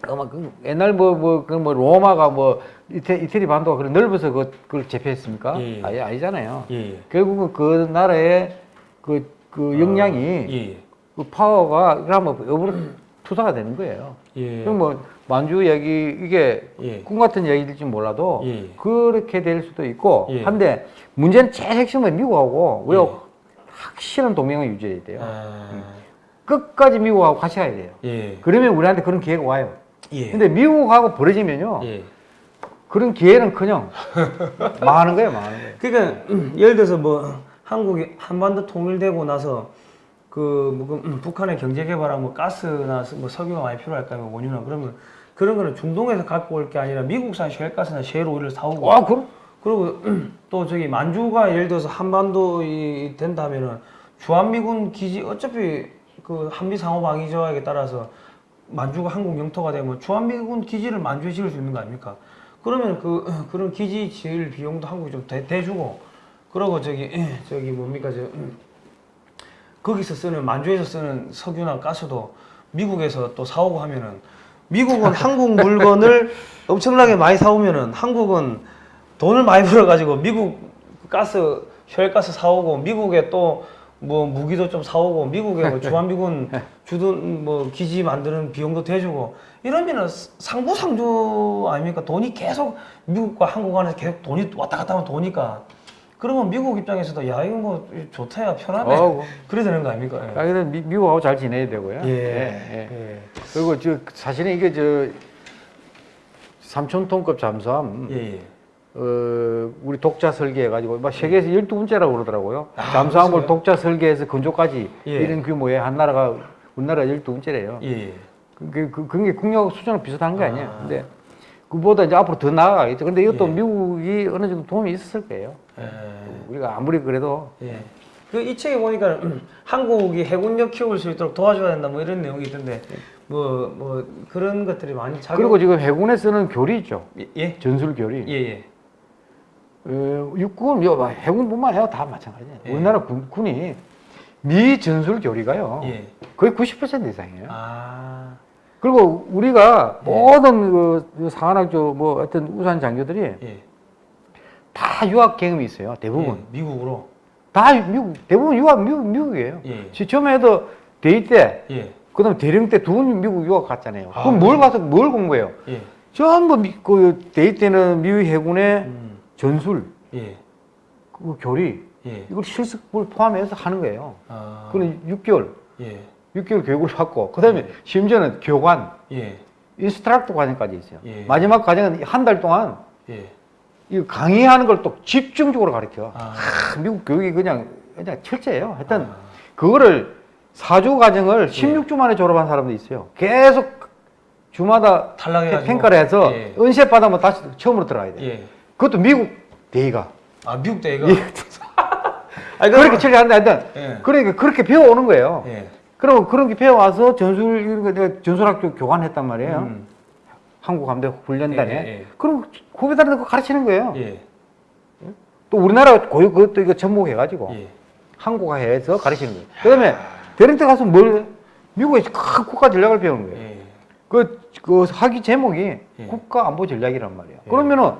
아마 그 옛날 뭐 뭐 그 뭐 로마가 뭐 이태, 이태리 반도가 그런 넓어서 그, 그걸 제패했습니까? 예. 아니 아니잖아요. 예. 결국은 그 나라의 그, 그 역량이 예. 그 파워가 그러면 투사가 되는 거예요. 예. 그럼 뭐 만주 얘기 이게 예. 꿈 같은 얘기일지 몰라도 예. 그렇게 될 수도 있고 예. 한데 문제는 제일 핵심은 미국하고 우리가 예. 확실한 동맹을 유지해야 돼요. 아, 끝까지 미국하고 같이 가야 돼요. 예. 그러면 우리한테 그런 기회가 와요. 예. 근데 미국하고 벌어지면요. 예. 그런 기회는커녕 망하는 거예요, 망하는 거예요. 그러니까 음, 예를 들어서 뭐 한국이 한반도 통일되고 나서 그뭐 그, 음, 북한의 경제 개발하면 뭐 가스나 뭐 석유가 많이 필요할까 뭐 원유나 그러면 그런 거는 중동에서 갖고 올 게 아니라 미국산 셰일가스나 셰일 오일을 사오고. 아, 그럼? 그리고 음, 또 저기 만주가 예를 들어서 한반도 이 된다면은 주한미군 기지 어차피 그 한미 상호 방위 조약에 따라서 만주가 한국 영토가 되면 주한미군 기지를 만주에 지을 수 있는 거 아닙니까? 그러면 그 그런 기지 지을 비용도 한국이 좀 대, 대주고. 그러고 저기 저기 뭡니까? 저 음, 거기서 쓰는 만주에서 쓰는 석유나 가스도 미국에서 또 사오고 하면은 미국은 한국 물건을 엄청나게 많이 사오면은 한국은 돈을 많이 벌어가지고 미국 가스 혈가스 사오고 미국에 또 뭐 무기도 좀 사오고 미국에 뭐 주한미군 주둔 뭐 기지 만드는 비용도 대주고 이러면은 상부 상주 아닙니까? 돈이 계속 미국과 한국 안에서 계속 돈이 왔다 갔다 하면 도니까 그러면 미국 입장에서도 야 이거 뭐 좋다야 편하네 어, 그래 되는 거 아닙니까? 아, 그래 미, 미국하고 잘 지내야 되고요. 예. 예. 예. 그리고 저 사실은 이게 저 3천 톤급 잠수함 예. 예. 어, 우리 독자 설계해가지고 막 세계에서 12번째라고 그러더라고요. 아, 잠수함을 그렇어요? 독자 설계해서 건조까지 예. 이런 규모의 한 나라가 우리나라 12번째래요. 예. 그, 그, 그게 국력 수준은 비슷한 게 아. 아니에요. 근데 그보다 이제 앞으로 더 나아가겠죠. 근데 이것도 예. 미국이 어느 정도 도움이 있었을 거예요. 예. 우리가 아무리 그래도 예. 그이 책에 보니까 한국이 해군력 키울 수 있도록 도와줘야 된다 뭐 이런 내용이 있던데 뭐뭐 그런 것들이 많이 작용 그리고 지금 해군에 쓰는 교리 있죠. 예? 전술 교리. 예, 예. 어, 육군, 요, 해군뿐만 아니라 다 마찬가지예요. 예. 우리나라 군, 군이 미 전술 교리가요. 예. 거의 90% 이상이에요. 아. 그리고 우리가 예. 모든 그 상한학교 뭐 어떤 우수한 장교들이 예. 다 유학 경험이 있어요. 대부분. 예, 미국으로. 다 미국, 대부분 유학 미국, 미국이에요. 예. 처음에도 대위 때, 예. 그다음 대령 때 두 번 미국 유학 갔잖아요. 아, 그럼 뭘 가서 뭘 공부해요? 예. 전부 미, 그 대위 때는 미국 해군의 음. 전술, 예. 그 교리 예. 이걸 실습을 포함해서 하는 거예요. 아. 그는 6개월, 예. 6개월 교육을 받고 그다음에 심지어는 교관, 예. instructor 과정까지 있어요. 예. 마지막 과정은 한 달 동안 예. 이 강의하는 걸 또 집중적으로 가르쳐. 아. 아, 미국 교육이 그냥 그냥 철저해요. 하여튼 아. 그거를 사주 과정을 16주 만에 졸업한 사람도 있어요. 계속 주마다 탈락해가지고. 평가를 해서 예. 은셰 받으면 다시 처음으로 들어가야 돼. 예. 그것도 미국 대의가 아, 미국 대가 예. 아니, 그렇게 처리하는데 하여튼 예. 그러니까 그렇게 배워오는 거예요. 예. 그럼 그런 게 배워와서 전술 이런 거 내가 전술학교 교관했단 말이에요. 음. 한국 함대 훈련단에. 예, 예, 예. 그럼 후배들한테 그거 가르치는 거예요. 예. 또 우리나라 고유 그것도 이거 접목해가지고 예. 한국화해서 가르치는 거예요. 그 다음에 대령 때 가서 뭘 미국의 큰 국가 전략을 배우는 거예요. 예. 그, 그 학위 제목이 예. 국가 안보 전략이란 말이에요. 예. 그러면은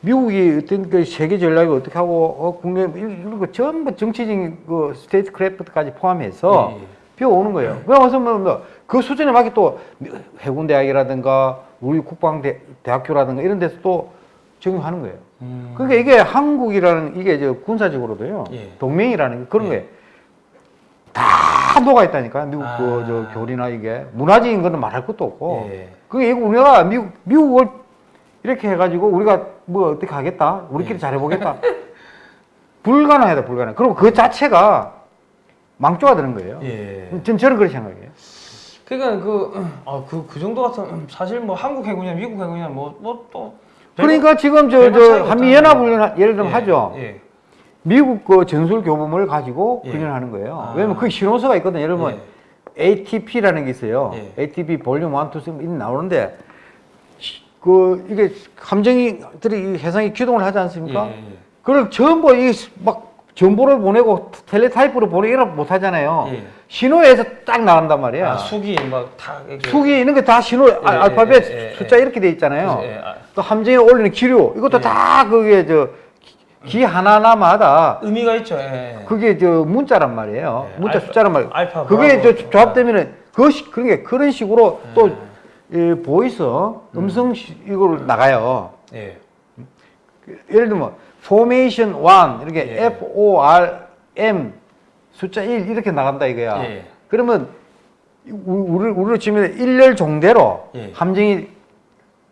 미국이 어떤 그 세계 전략을 어떻게 하고 어, 국내 이런 거 전부 정치적인 그 statecraft까지 포함해서 예, 예. 배워오는 거예요. 배워서 뭐 그 수준에 맞게 또 해군대학이라든가 우리 국방대학교라든가 이런 데서 또 적용하는 거예요. 음. 그러니까 이게 한국이라는 이게 저 군사적으로도요 예. 동맹이라는 게 그런 예. 거예요. 다 녹아 있다니까 미국 아. 그저 교리나 이게 문화적인 거는 말할 것도 없고 예. 그게 이거 우리가 미국 미국을 이렇게 해가지고 우리가 뭐 어떻게 하겠다 우리끼리 예. 잘해보겠다 불가능하다 불가능. 그리고 그 자체가 망조가 되는 거예요. 예. 전 저는 그렇게 생각해요. 그러니까 그, 아, 그, 그 정도 같은, 사실 뭐 한국 해군이나 미국 해군이나 뭐, 뭐 또. 그러니까 지금 저, 저 한미연합훈련 예를 들면 예, 하죠. 예. 미국 그 전술 교범을 가지고 예. 훈련하는 거예요. 아. 왜냐면 그 신호서가 있거든요. 예를 들면 예. ATP라는 게 있어요. 예. ATP 볼륨 1, 2, 3 이런 나오는데 시- 그 이게 함정이들이 이 해상이 기동을 하지 않습니까? 그걸 전부 이막 정보를 보내고 텔레타이프로 보내고 이런 못 하잖아요. 예. 신호에서 딱 나간단 말이야. 아, 숙이 막다. 수기 있는 게 다 신호 아, 예, 알파벳 예, 예, 숫자 이렇게 돼 있잖아요. 예, 아, 또 함정에 올리는 기류 이것도 예. 다 그게 저 기 하나하나마다 의미가 있죠. 예. 그게 저 문자란 말이에요. 예, 문자 알파- 숫자란 말이에요. 알파, 그게. 저 조합되면은 그것이 그런 게 그런 식으로 예. 또 이, voice 음성 시- 이걸 나가요. 예. 예를 들면 formation 1 이렇게 예. F O R M 숫자 1 이렇게 나간다 이거야. 예. 그러면 우- 우리 우리로 치면 일렬 종대로 예. 함정이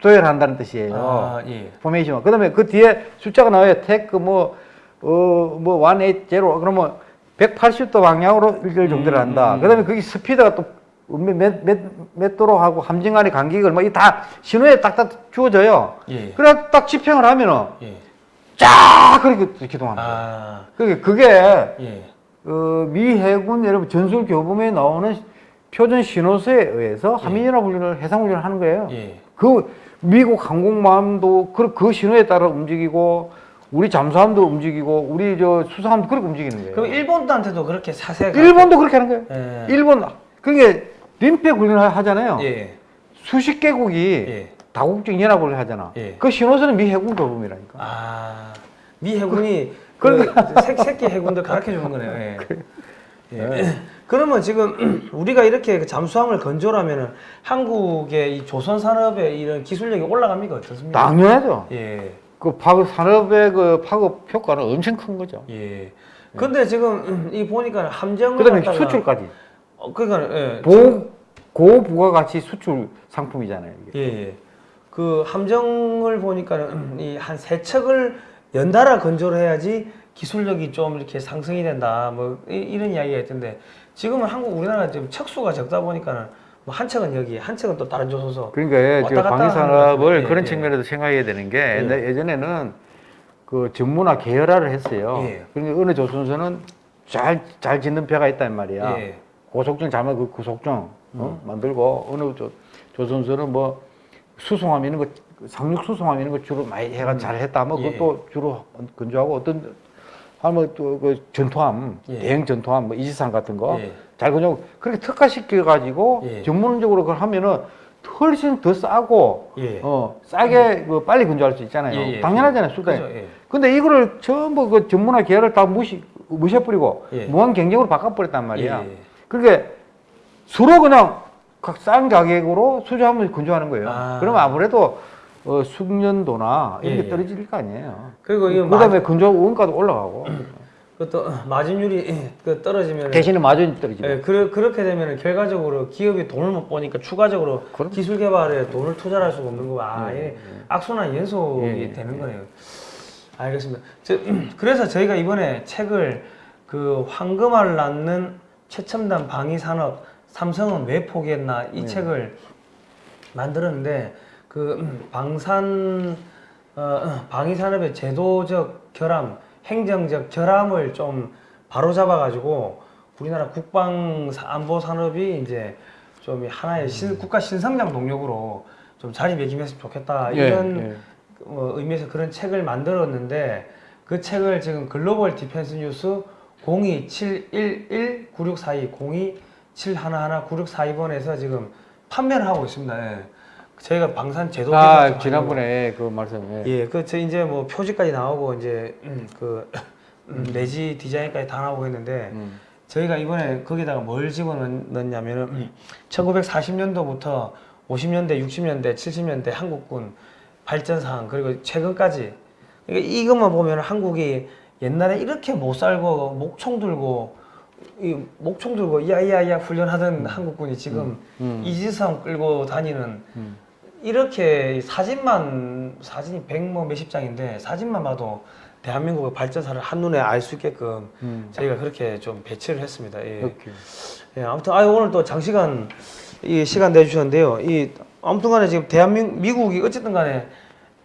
도열한다는 뜻이에요. 아, 예. Formation. 그다음에 그 뒤에 숫자가 나와요. 테크 뭐 어 뭐 180 그러면 180도 방향으로 일렬 종대를 한다. 음, 음. 그다음에 거기 스피드가 또 몇몇 도로 하고 함정 간의 간격을 뭐 이 다 신호에 딱딱 주어져요. 예. 그래 딱 집행을 하면은 예. 쫙 그렇게 기동합니다. 아, 그게 그게 예. 어, 미 해군 여러분 전술 교범에 나오는 표준 신호서에 의해서 한미연합 훈련을 해상 훈련을 하는 거예요. 예. 그 미국 항공모함도 그, 그 신호에 따라 움직이고 우리 잠수함도 움직이고 우리 저 수상함도 그렇게 움직이는 거예요. 그럼 일본한테도 그렇게 사세가. 일본도 그렇게 하는 거예요. 예. 일본 그게 림팩 훈련을 하잖아요. 예. 수십 개국이 예. 다국적 연합을 하잖아. 예. 그 신호서는 미 해군 교범이라니까. 아, 미 해군이 그 새, 새끼 해군들 가르쳐 주는 거네요. 예. 예. 그러면 지금 우리가 이렇게 그 잠수함을 건조하면은 한국의 이 조선 산업의 이런 기술력이 올라갑니까 어떻습니까? 당연하죠. 예. 그 파급 산업의 그 파급 효과는 엄청 큰 거죠. 예. 근데 지금 이 보니까 함정을 그다음에 수출까지 어, 그러니까 예. 고 고부가가치 수출 상품이잖아요. 이게. 예, 예. 그 함정을 보니까 는 이 한 세 척을 연달아 건조를 해야지 기술력이 좀 이렇게 상승이 된다. 뭐 이, 런 이야기가 있던데 지금은 한국 우리나라 지금 척수가 적다 보니까는 뭐 한 척은 여기, 한 척은 또 다른 조소서. 그러니까 왔다 지금 갔다 방위 하는 산업을 것 같아요. 그런 예, 측면에서 생각해야 되는 게 예. 옛날- 예전에는 그 전문화 계열화를 했어요. 예. 그러니까 어느 조선소는 잘 잘 짓는 배가 있단 말이야. 예. 고속정 잘만 그 고속정 어? 만들고 어느 조, 조선소는 뭐 수송함 이런 거 상륙 수송함 이런 거 주로 많이 해가 잘 했다. 뭐 예. 그것도 주로 건조하고 어떤 한뭐또그 전투함 예. 대형 전투함 뭐 이지산 같은 거 예. 잘 건조하고 그렇게 특화시켜 가지고 예. 전문적으로 그걸 하면은 훨씬 더 싸고 예. 어 싸게 그 빨리 건조할 수 있잖아요. 예, 예. 당연하잖아요 수단이. 예. 근데 이거를 전부 그 전문화 계열을 다 무시 무시해버리고 예. 무한 경쟁으로 바꿔버렸단 말이야. 예, 예. 그게 서로 그냥 각 싼 가격으로 수주하면 건조하는 거예요. 아. 그러면 아무래도 어, 숙련도나 이런 예, 게 예. 떨어질 거 아니에요. 그리고 이거 그다음에 건조 원가도 올라가고 그또 마진율이 그 떨어지면 대신에 마진이 떨어지고. 예, 그, 그렇게 되면 결과적으로 기업이 돈을 못 버니까 추가적으로 그럼. 기술 개발에 돈을 투자할 수가 없는 거고 아, 예, 악순환 연속이 예, 예, 되는 거네요. 알겠습니다. 저, 그래서 저희가 이번에 책을 그 황금알을 낳는 최첨단 방위 산업 삼성은 왜 포기했나 이 네. 책을 만들었는데 그 방산 어, 방위 산업의 제도적 결함, 행정적 결함을 좀 바로잡아 가지고 우리나라 국방 사- 안보 산업이 이제 좀 하나의 신- 국가 신성장 동력으로 좀 자리매김했으면 좋겠다 예, 이런 예. 어, 의미에서 그런 책을 만들었는데 그 책을 지금 글로벌 디펜스 뉴스 027119642 027119642번에서 지금 판매를 하고 있습니다. 예. 저희가 방산 제도 아 좀 지난번에 그 말씀. 예. 예, 그저 이제 뭐 표지까지 나오고 이제 음, 그 음, 내지 디자인까지 다 나오고 했는데 음. 저희가 이번에 거기다가 뭘 집어넣냐면은 1940년도부터 50년대, 60년대, 70년대 한국군 발전 사항 그리고 최근까지 그러니까 이것만 보면 한국이 옛날에 이렇게 못 살고 목총 들고 이 목총 들고 야야야 훈련하던 한국군이 지금 음. 이지상 끌고 다니는 음. 이렇게 사진만 사진이 백뭐 몇십 장인데 사진만 봐도 대한민국의 발전사를 한눈에 알 수 있게끔 음. 저희가 그렇게 좀 배치를 했습니다. 예. 예, 아무튼 아 오늘 또 장시간 이 시간 내주셨는데요. 이 아무튼 간에 지금 대한민국 미국이 어쨌든 간에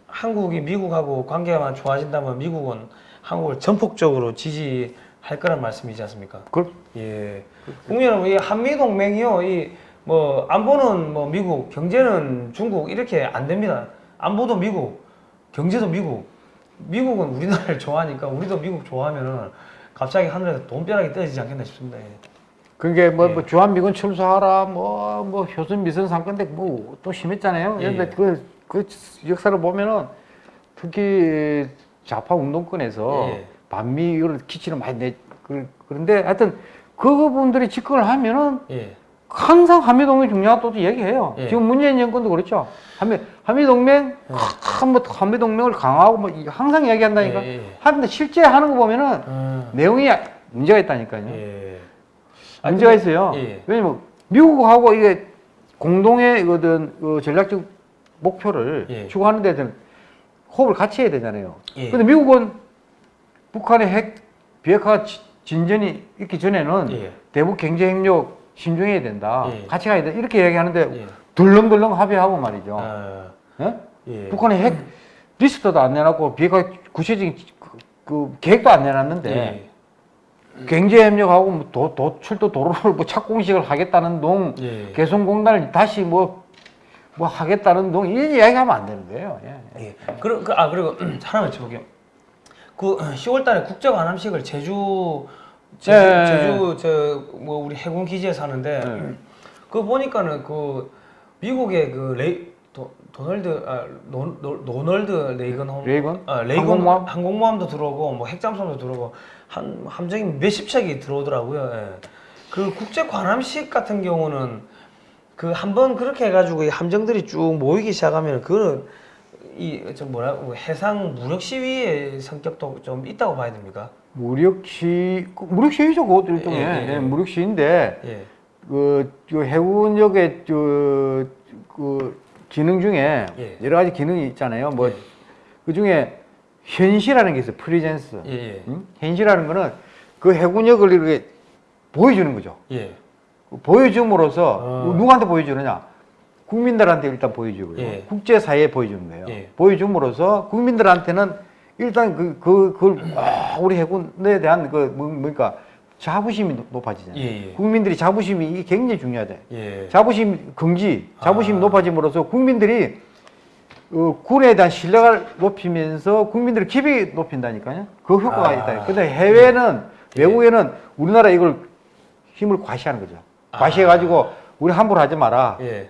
한국이 미국하고 관계가 좋아진다면 미국은 한국을 전폭적으로 지지 할 거란 말씀이지 않습니까? 그 예. 국민 여러분, 이 한미 동맹이요, 이 뭐 안보는 뭐 미국, 경제는 중국 이렇게 안 됩니다. 안보도 미국, 경제도 미국. 미국은 우리나라를 좋아하니까 우리도 미국 좋아하면은 갑자기 하늘에서 돈벼락이 떨어지지 않겠나 싶습니다. 예. 그게 뭐, 예. 뭐 주한미군 철수하라 뭐, 뭐 효순 미선 사건인데 뭐 또 심했잖아요. 예, 그런데 그, 그 역사를 보면은 특히 좌파 운동권에서 예. 반미 이걸 기치를 많이 내 그- 그런데 하여튼 그분들이 집권을 하면은 예. 항상 한미동맹 중요하다고 얘기해요. 예. 지금 문재인 정권도 그렇죠. 한미 한미동맹 한뭐 한미동맹을 강화하고 뭐 항상 이야기한다니까. 예, 예. 하는데 실제 하는 거 보면은 음, 내용이 문제가 있다니까요. 예. 아, 문제가 근데- 있어요. 예. 왜냐면 미국하고 이게 공동의 어떤 그 전략적 목표를 예. 추구하는 데 대한 호흡을 같이 해야 되잖아요. 예. 근데 미국은 북한의 핵 비핵화 지- 진전이 있기 전에는 예. 대북 경제 협력 신중해야 된다. 예. 같이 가야 된다. 이렇게 얘기하는데 예. 덜렁덜렁 합의하고 말이죠. 아, 예? 예. 북한의 핵 리스트도 안 내놨고 비핵화 구체적인 그, 그 계획도 안 내놨는데 예. 경제 협력하고 뭐 도, 철도 도로를 뭐 착공식을 하겠다는 둥 예. 개성공단을 다시 뭐, 뭐 하겠다는 둥 이런 이야기하면 안 되는 거예요. 예. 예. 그리고 그, 아 그리고 하나만 여쭤볼게요. 그 10월 달에 국제 관함식을 제주 제주, 예. 제주 저뭐 우리 해군 기지에서 하는데 예. 그 보니까는 그 미국의 그 레이 도, 도널드 아 노, 노, 노널드 레이건 홈 레이건? 아, 레이건 항공모함? 항공모함도 들어오고 뭐 핵잠수함도 들어오고 한 함정이 몇십 척이 들어오더라고요. 예. 그 국제 관함식 같은 경우는 그 한 번 그렇게 해가지고 이 함정들이 쭉 모이기 시작하면 그거는 이저 뭐라 고 해상 무력 시위의 성격도 좀 있다고 봐야 됩니까? 무력시 그 무력 시위죠 그것도 일종의 예, 예, 예. 예, 무력 시인데 예. 그, 저 해군역의 저, 그 기능 중에 예. 여러 가지 기능이 있잖아요. 뭐 예. 그 중에 현시라는 게 있어요. presence. 예, 예. 응? 현시라는 거는 그 해군력을 이렇게 보여주는 거죠. 예. 그 보여줌으로써 어. 누구한테 보여주느냐? 국민들한테 일단 보여주고요. 예. 국제사회에 보여주는 거예요. 예. 보여줌으로써 국민들한테는 일단 그, 그, 그걸, 아, 우리 해군에 대한 그, 뭐, 뭐니까 자부심이 높- 높아지잖아요. 예, 예. 국민들이 자부심이 이게 굉장히 중요하대. 예. 자부심 긍지, 자부심이 아. 높아짐으로써 국민들이 어, 군에 대한 신뢰를 높이면서 국민들의 기비 높인다니까요. 그 효과가 아. 있다. 근데 해외는 예. 외국에는 우리나라 이걸 힘을 과시하는 거죠. 과시해가지고 우리 함부로 하지 마라. 예.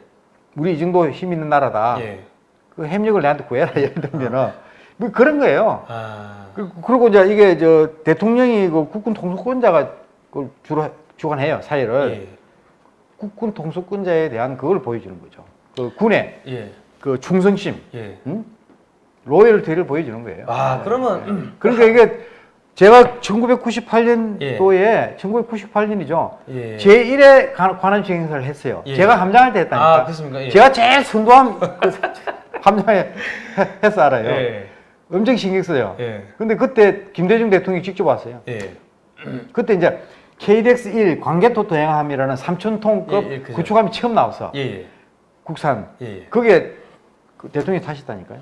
우리 이 정도 힘 있는 나라다. 예. 그 협력을 내한테 구해라. 예를 들면은 뭐 그런 거예요. 아. 그- 그리고 이제 이게 저 대통령이 그 국군 통수권자가 그걸 주로 주관해요 사회를. 예. 국군 통수권자에 대한 그걸 보여주는 거죠. 그 군의 예. 그 충성심, 예. 응? 로열티를 보여주는 거예요. 아, 그러면 음, 그러니까 이게 제가 1998년도에 예. 1998년이죠. 예. 제1회 관함 시행사를 했어요. 예. 제가 함장할 때 했다니까. 아, 그렇습니까? 예. 제가 제일 선도함 그 함장에 해서 알아요. 예. 엄청 신경 써요. 예. 근데 그때 김대중 대통령이 직접 왔어요. 예. 그때 이제 KDX-1 관계토토행함이라는 3,000톤급 예, 예. 구축함이 처음 나왔어. 국산. 그게 그 대통령이 타셨다니까요.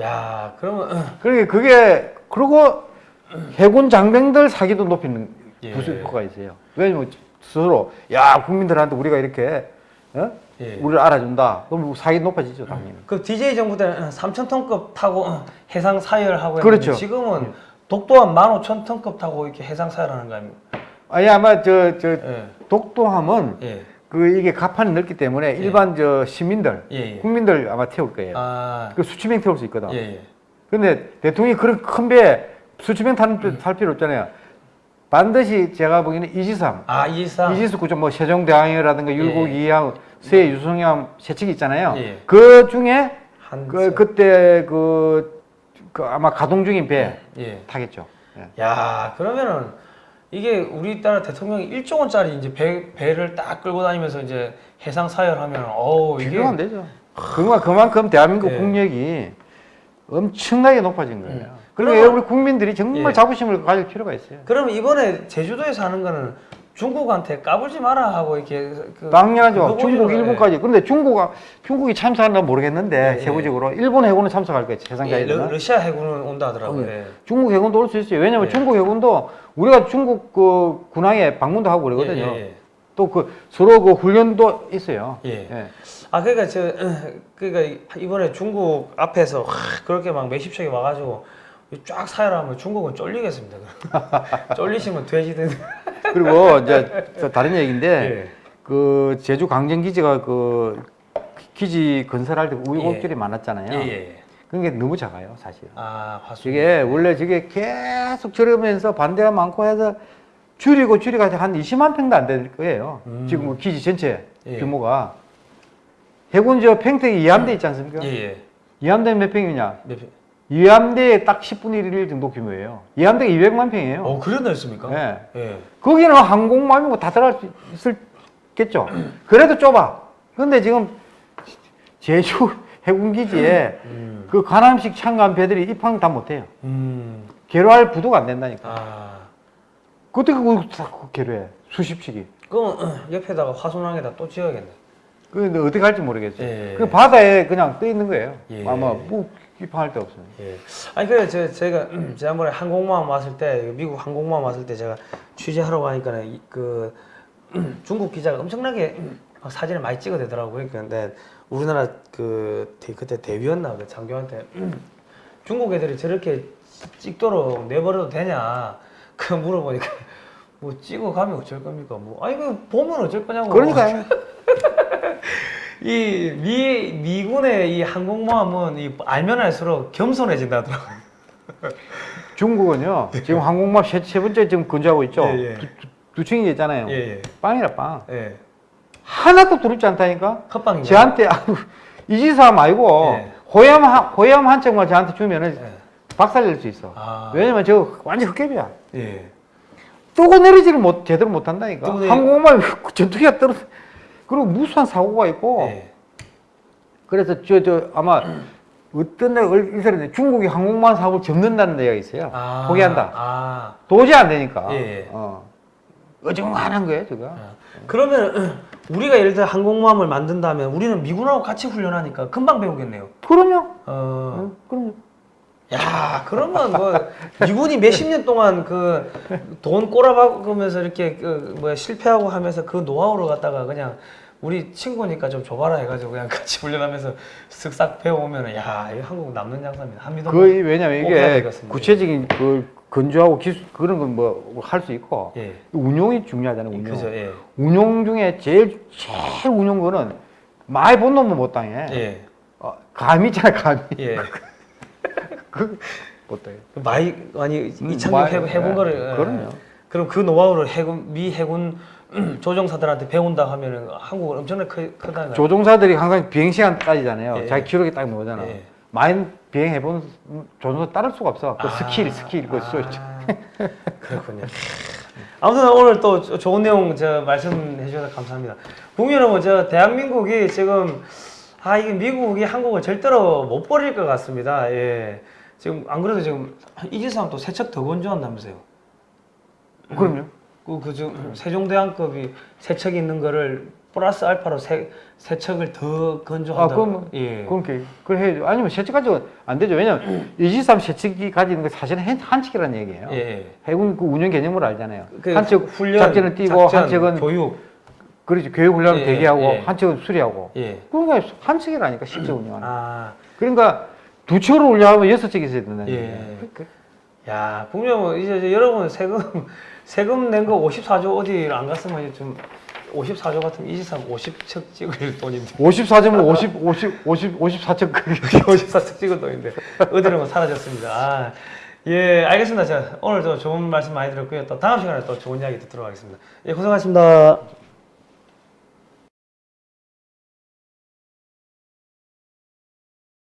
야, 그러면 음, 그러니까 그게 그리고 해군 장병들 사기도 높이는 예. 부수 효과가 있어요. 왜냐면 스스로 야 국민들한테 우리가 이렇게 어? 예. 우리를 알아준다. 그럼 사기 높아지죠 당연히. 그 DJ 정부 때는 3,000톤급 타고 어, 해상 사열하고 그렇죠. 지금은 독도한 15,000톤급 타고 이렇게 해상 사열하는 거 아닙니까? 아니 아마 저저 예. 독도함은 예. 그 이게 가판이 넓기 때문에 일반 저 시민들 예. 예. 국민들 아마 태울 거예요. 아. 그 수치명 태울 수 있거든. 예. 예. 근데 대통령이 그런 큰 배에 수치명 배- 탈 필요 없잖아요. 반드시 제가 보기에는 이지삼, 아, 이상. 이지스 구조 뭐 세종대왕이라든가 율곡 예. 세 유성함 세척이 있잖아요. 예. 그 중에 한그 그때 그, 그 아마 가동 중인 배 예. 타겠죠. 예. 야, 그러면은 이게 우리나라 대통령이 1조 원짜리 이제 배, 배를 딱 끌고 다니면서 이제 해상 사열하면 어우 이게 비교가 안 되죠. 그만 그만큼 대한민국 예. 국력이 엄청나게 높아진 거예요. 음. 그러니까 그러면- 우리 국민들이 정말 예. 자부심을 가질 필요가 있어요. 그럼 이번에 제주도에서 하는 거는 중국한테 까불지 마라 하고 이렇게 그 당연하죠. 그거 중국, 거예요. 일본까지. 근데 중국아, 중국이 참석하나 모르겠는데, 예, 예. 세부적으로. 일본 해군은 참석할 거예요, 세상 예, 러. 러시아 해군은 온다 하더라고요. 예. 중국 해군도 올 수 있어요. 왜냐면 예. 중국 해군도 우리가 중국 그 군항에 방문도 하고 그러거든요. 예, 예, 또그 서로 그 훈련도 있어요. 예. 아 그러니까 저 그러니까 이번에 중국 앞에서 확 그렇게 막 몇십 척이 와가지고 쫙 사열하면 중국은 쫄리겠습니다. 쫄리시면 돼지든. 그리고 이제 또 다른 얘기인데, 예. 그 제주 강정 기지가 그 기지 건설할 때 우여곡절이 많았잖아요. 예, 예. 그런 게 너무 작아요, 사실. 아 화수. 저게 원래 저게 계속 저러면서 반대가 많고 해서 줄이고 줄이고 한 20만 평도 안 될 거예요. 음. 지금 뭐 기지 전체 예. 규모가. 해군 저 평택이 이함대 있지 않습니까? 예, 예. 이함대 몇 평이냐? 몇 편? 이함대에 딱 10분의 1 정도 규모예요. 이함대가 200만 평이에요. 어 그래 넓습니까? 예. 예. 거기는 항공모함이고 다 들어갈 수 있겠죠. 그래도 좁아. 근데 지금 제주 해군기지에 음. 그 관함식 창간 배들이 입항 다 못해요. 음. 개로할 부도가 안 된다니까. 아. 그때 그거 다 개로해. 수십 씩이. 그럼 어, 옆에다가 화순항에다 또 지어야겠네. 근데 어떻게 할지 모르겠어요. 예. 그 바다에 그냥 떠 있는 거예요. 예. 아마 뭐 입항할 데 없어요. 예. 아니 그래 저 제가 지난번에 항공모함 왔을 때 미국 항공모함 왔을 때 제가 취재하러 가니까는 이- 그 중국 기자가 엄청나게 막 사진을 많이 찍어대더라고요. 그러니까 근데 우리나라 그 대- 그때 대위였나 그 장교한테 중국 애들이 저렇게 찍도록 내버려도 되냐 그 물어보니까 뭐 찍어 가면 어쩔 겁니까? 뭐 아니 그 보면 어쩔 거냐고. 그러니까요. 이 미, 미군의 이 항공모함은 이 알면 알수록 겸손해진다더라고요. 중국은요. 지금 항공모함 세, 세 번째 지금 건조하고 있죠. 예, 예. 두, 두- 두 층이 있잖아요. 예, 예. 빵이라 빵. 예. 하나도 두렵지 않다니까. 컵빵인가요? 저한테 이지사 말고 예. 호염 한 호염 한 짝만 저한테 주면은 예. 박살낼 수 있어. 아. 왜냐면 저 완전 흑개비야. 예. 뜨고 내리지를 못 제대로 못 한다니까. 뜨고 내리- 항공모함 전투기가 떨어. 그리고 무수한 사고가 있고. 예. 그래서 저 저 아마 어떤 날 이사람이 중국이 항공모함 사업을 접는다는 얘기가 있어요. 아. 포기한다. 아. 도저히 안 되니까. 예, 예. 어. 어중간한 거예요, 저거. 아. 그러면 우리가 예를 들어 항공모함을 만든다면 우리는 미군하고 같이 훈련하니까 금방 배우겠네요. 그럼요. 어. 어, 그럼요. 야, 그러면 뭐 미군이 몇십 년 동안 그 돈 꼬라박으면서 이렇게 그 뭐 실패하고 하면서 그 노하우를 갖다가 그냥 우리 친구니까 좀 줘봐라 해가지고 그냥 같이 훈련하면서 쓱싹 배워오면은 야, 이거 한국 남는 장사입니다. 한미동. 그 왜냐면 이게. 구체적인 그 건조하고 기술 그런 건 뭐 할 수 있고 예. 운용이 중요하잖아요. 운용. 그죠, 예. 운용 중에 제일 제일 운용 거는 많이 본 놈은 못 당해. 예. 어, 감이 있잖아, 감이. 예. 못 당해. 많이 많이 음, 이착륙 해본, 해본 예. 거를 예. 그럼요. 그럼 그 노하우를 해군 미 해군 조종사들한테 배운다 하면은 한국은 엄청나게 크, 크다는 조종사들이 항상 비행 시간 따지잖아요. 예. 자기 기록에 딱 나오잖아. 예. 많이 비행해 본 조종사 따를 수가 없어. 그 아, skill, skill 그 쏘. 아, 그렇군요. 아무튼 오늘 또 조- 좋은 내용 저 말씀해 주셔서 감사합니다. 국민 여러분, 저 대한민국이 지금 아 이게 미국이 한국을 절대로 못 버릴 것 같습니다. 예. 지금 안 그래도 지금 이지삼 또 세척 더 건조한다면서요? 그럼요. 그, 그 세종대왕급이 세척이 있는 거를 플러스 알파로 세, 세척을 더 아, 건조한다. 그럼 예. 그렇게 해야죠. 아니면 세척 가지고 안 되죠. 왜냐면 이지삼 세척기 가지는 게 사실은 한- 한측이라는 얘기예요. 예, 예. 해군 그 운영 개념을 알잖아요. 그 한측 훈련, 작전을 뛰고 작전, 한측은 교육. 그렇지 교육 훈련을 예, 대기하고 예. 한측은 수리하고. 예. 그러니까 한측이라니까 실제 운영하는. 아. 그러니까 두 척으로 운영하면 여섯 척이 있어야 된다는 예. 얘기예요. 그- 야, 분명 이제 이제 여러분 세금 세금 낸 거 54조 어디 안 갔으면 이제 좀 54조 같으면 23 50척 찍을 돈인데 54점은 50, 50, 50, 54척 54척 찍을 돈인데 어디로 뭐 사라졌습니다. 아, 예, 알겠습니다. 제가 오늘 또 좋은 말씀 많이 들었고요. 또 다음 시간에 또 좋은 이야기 듣도록 하겠습니다. 예, 고생하셨습니다.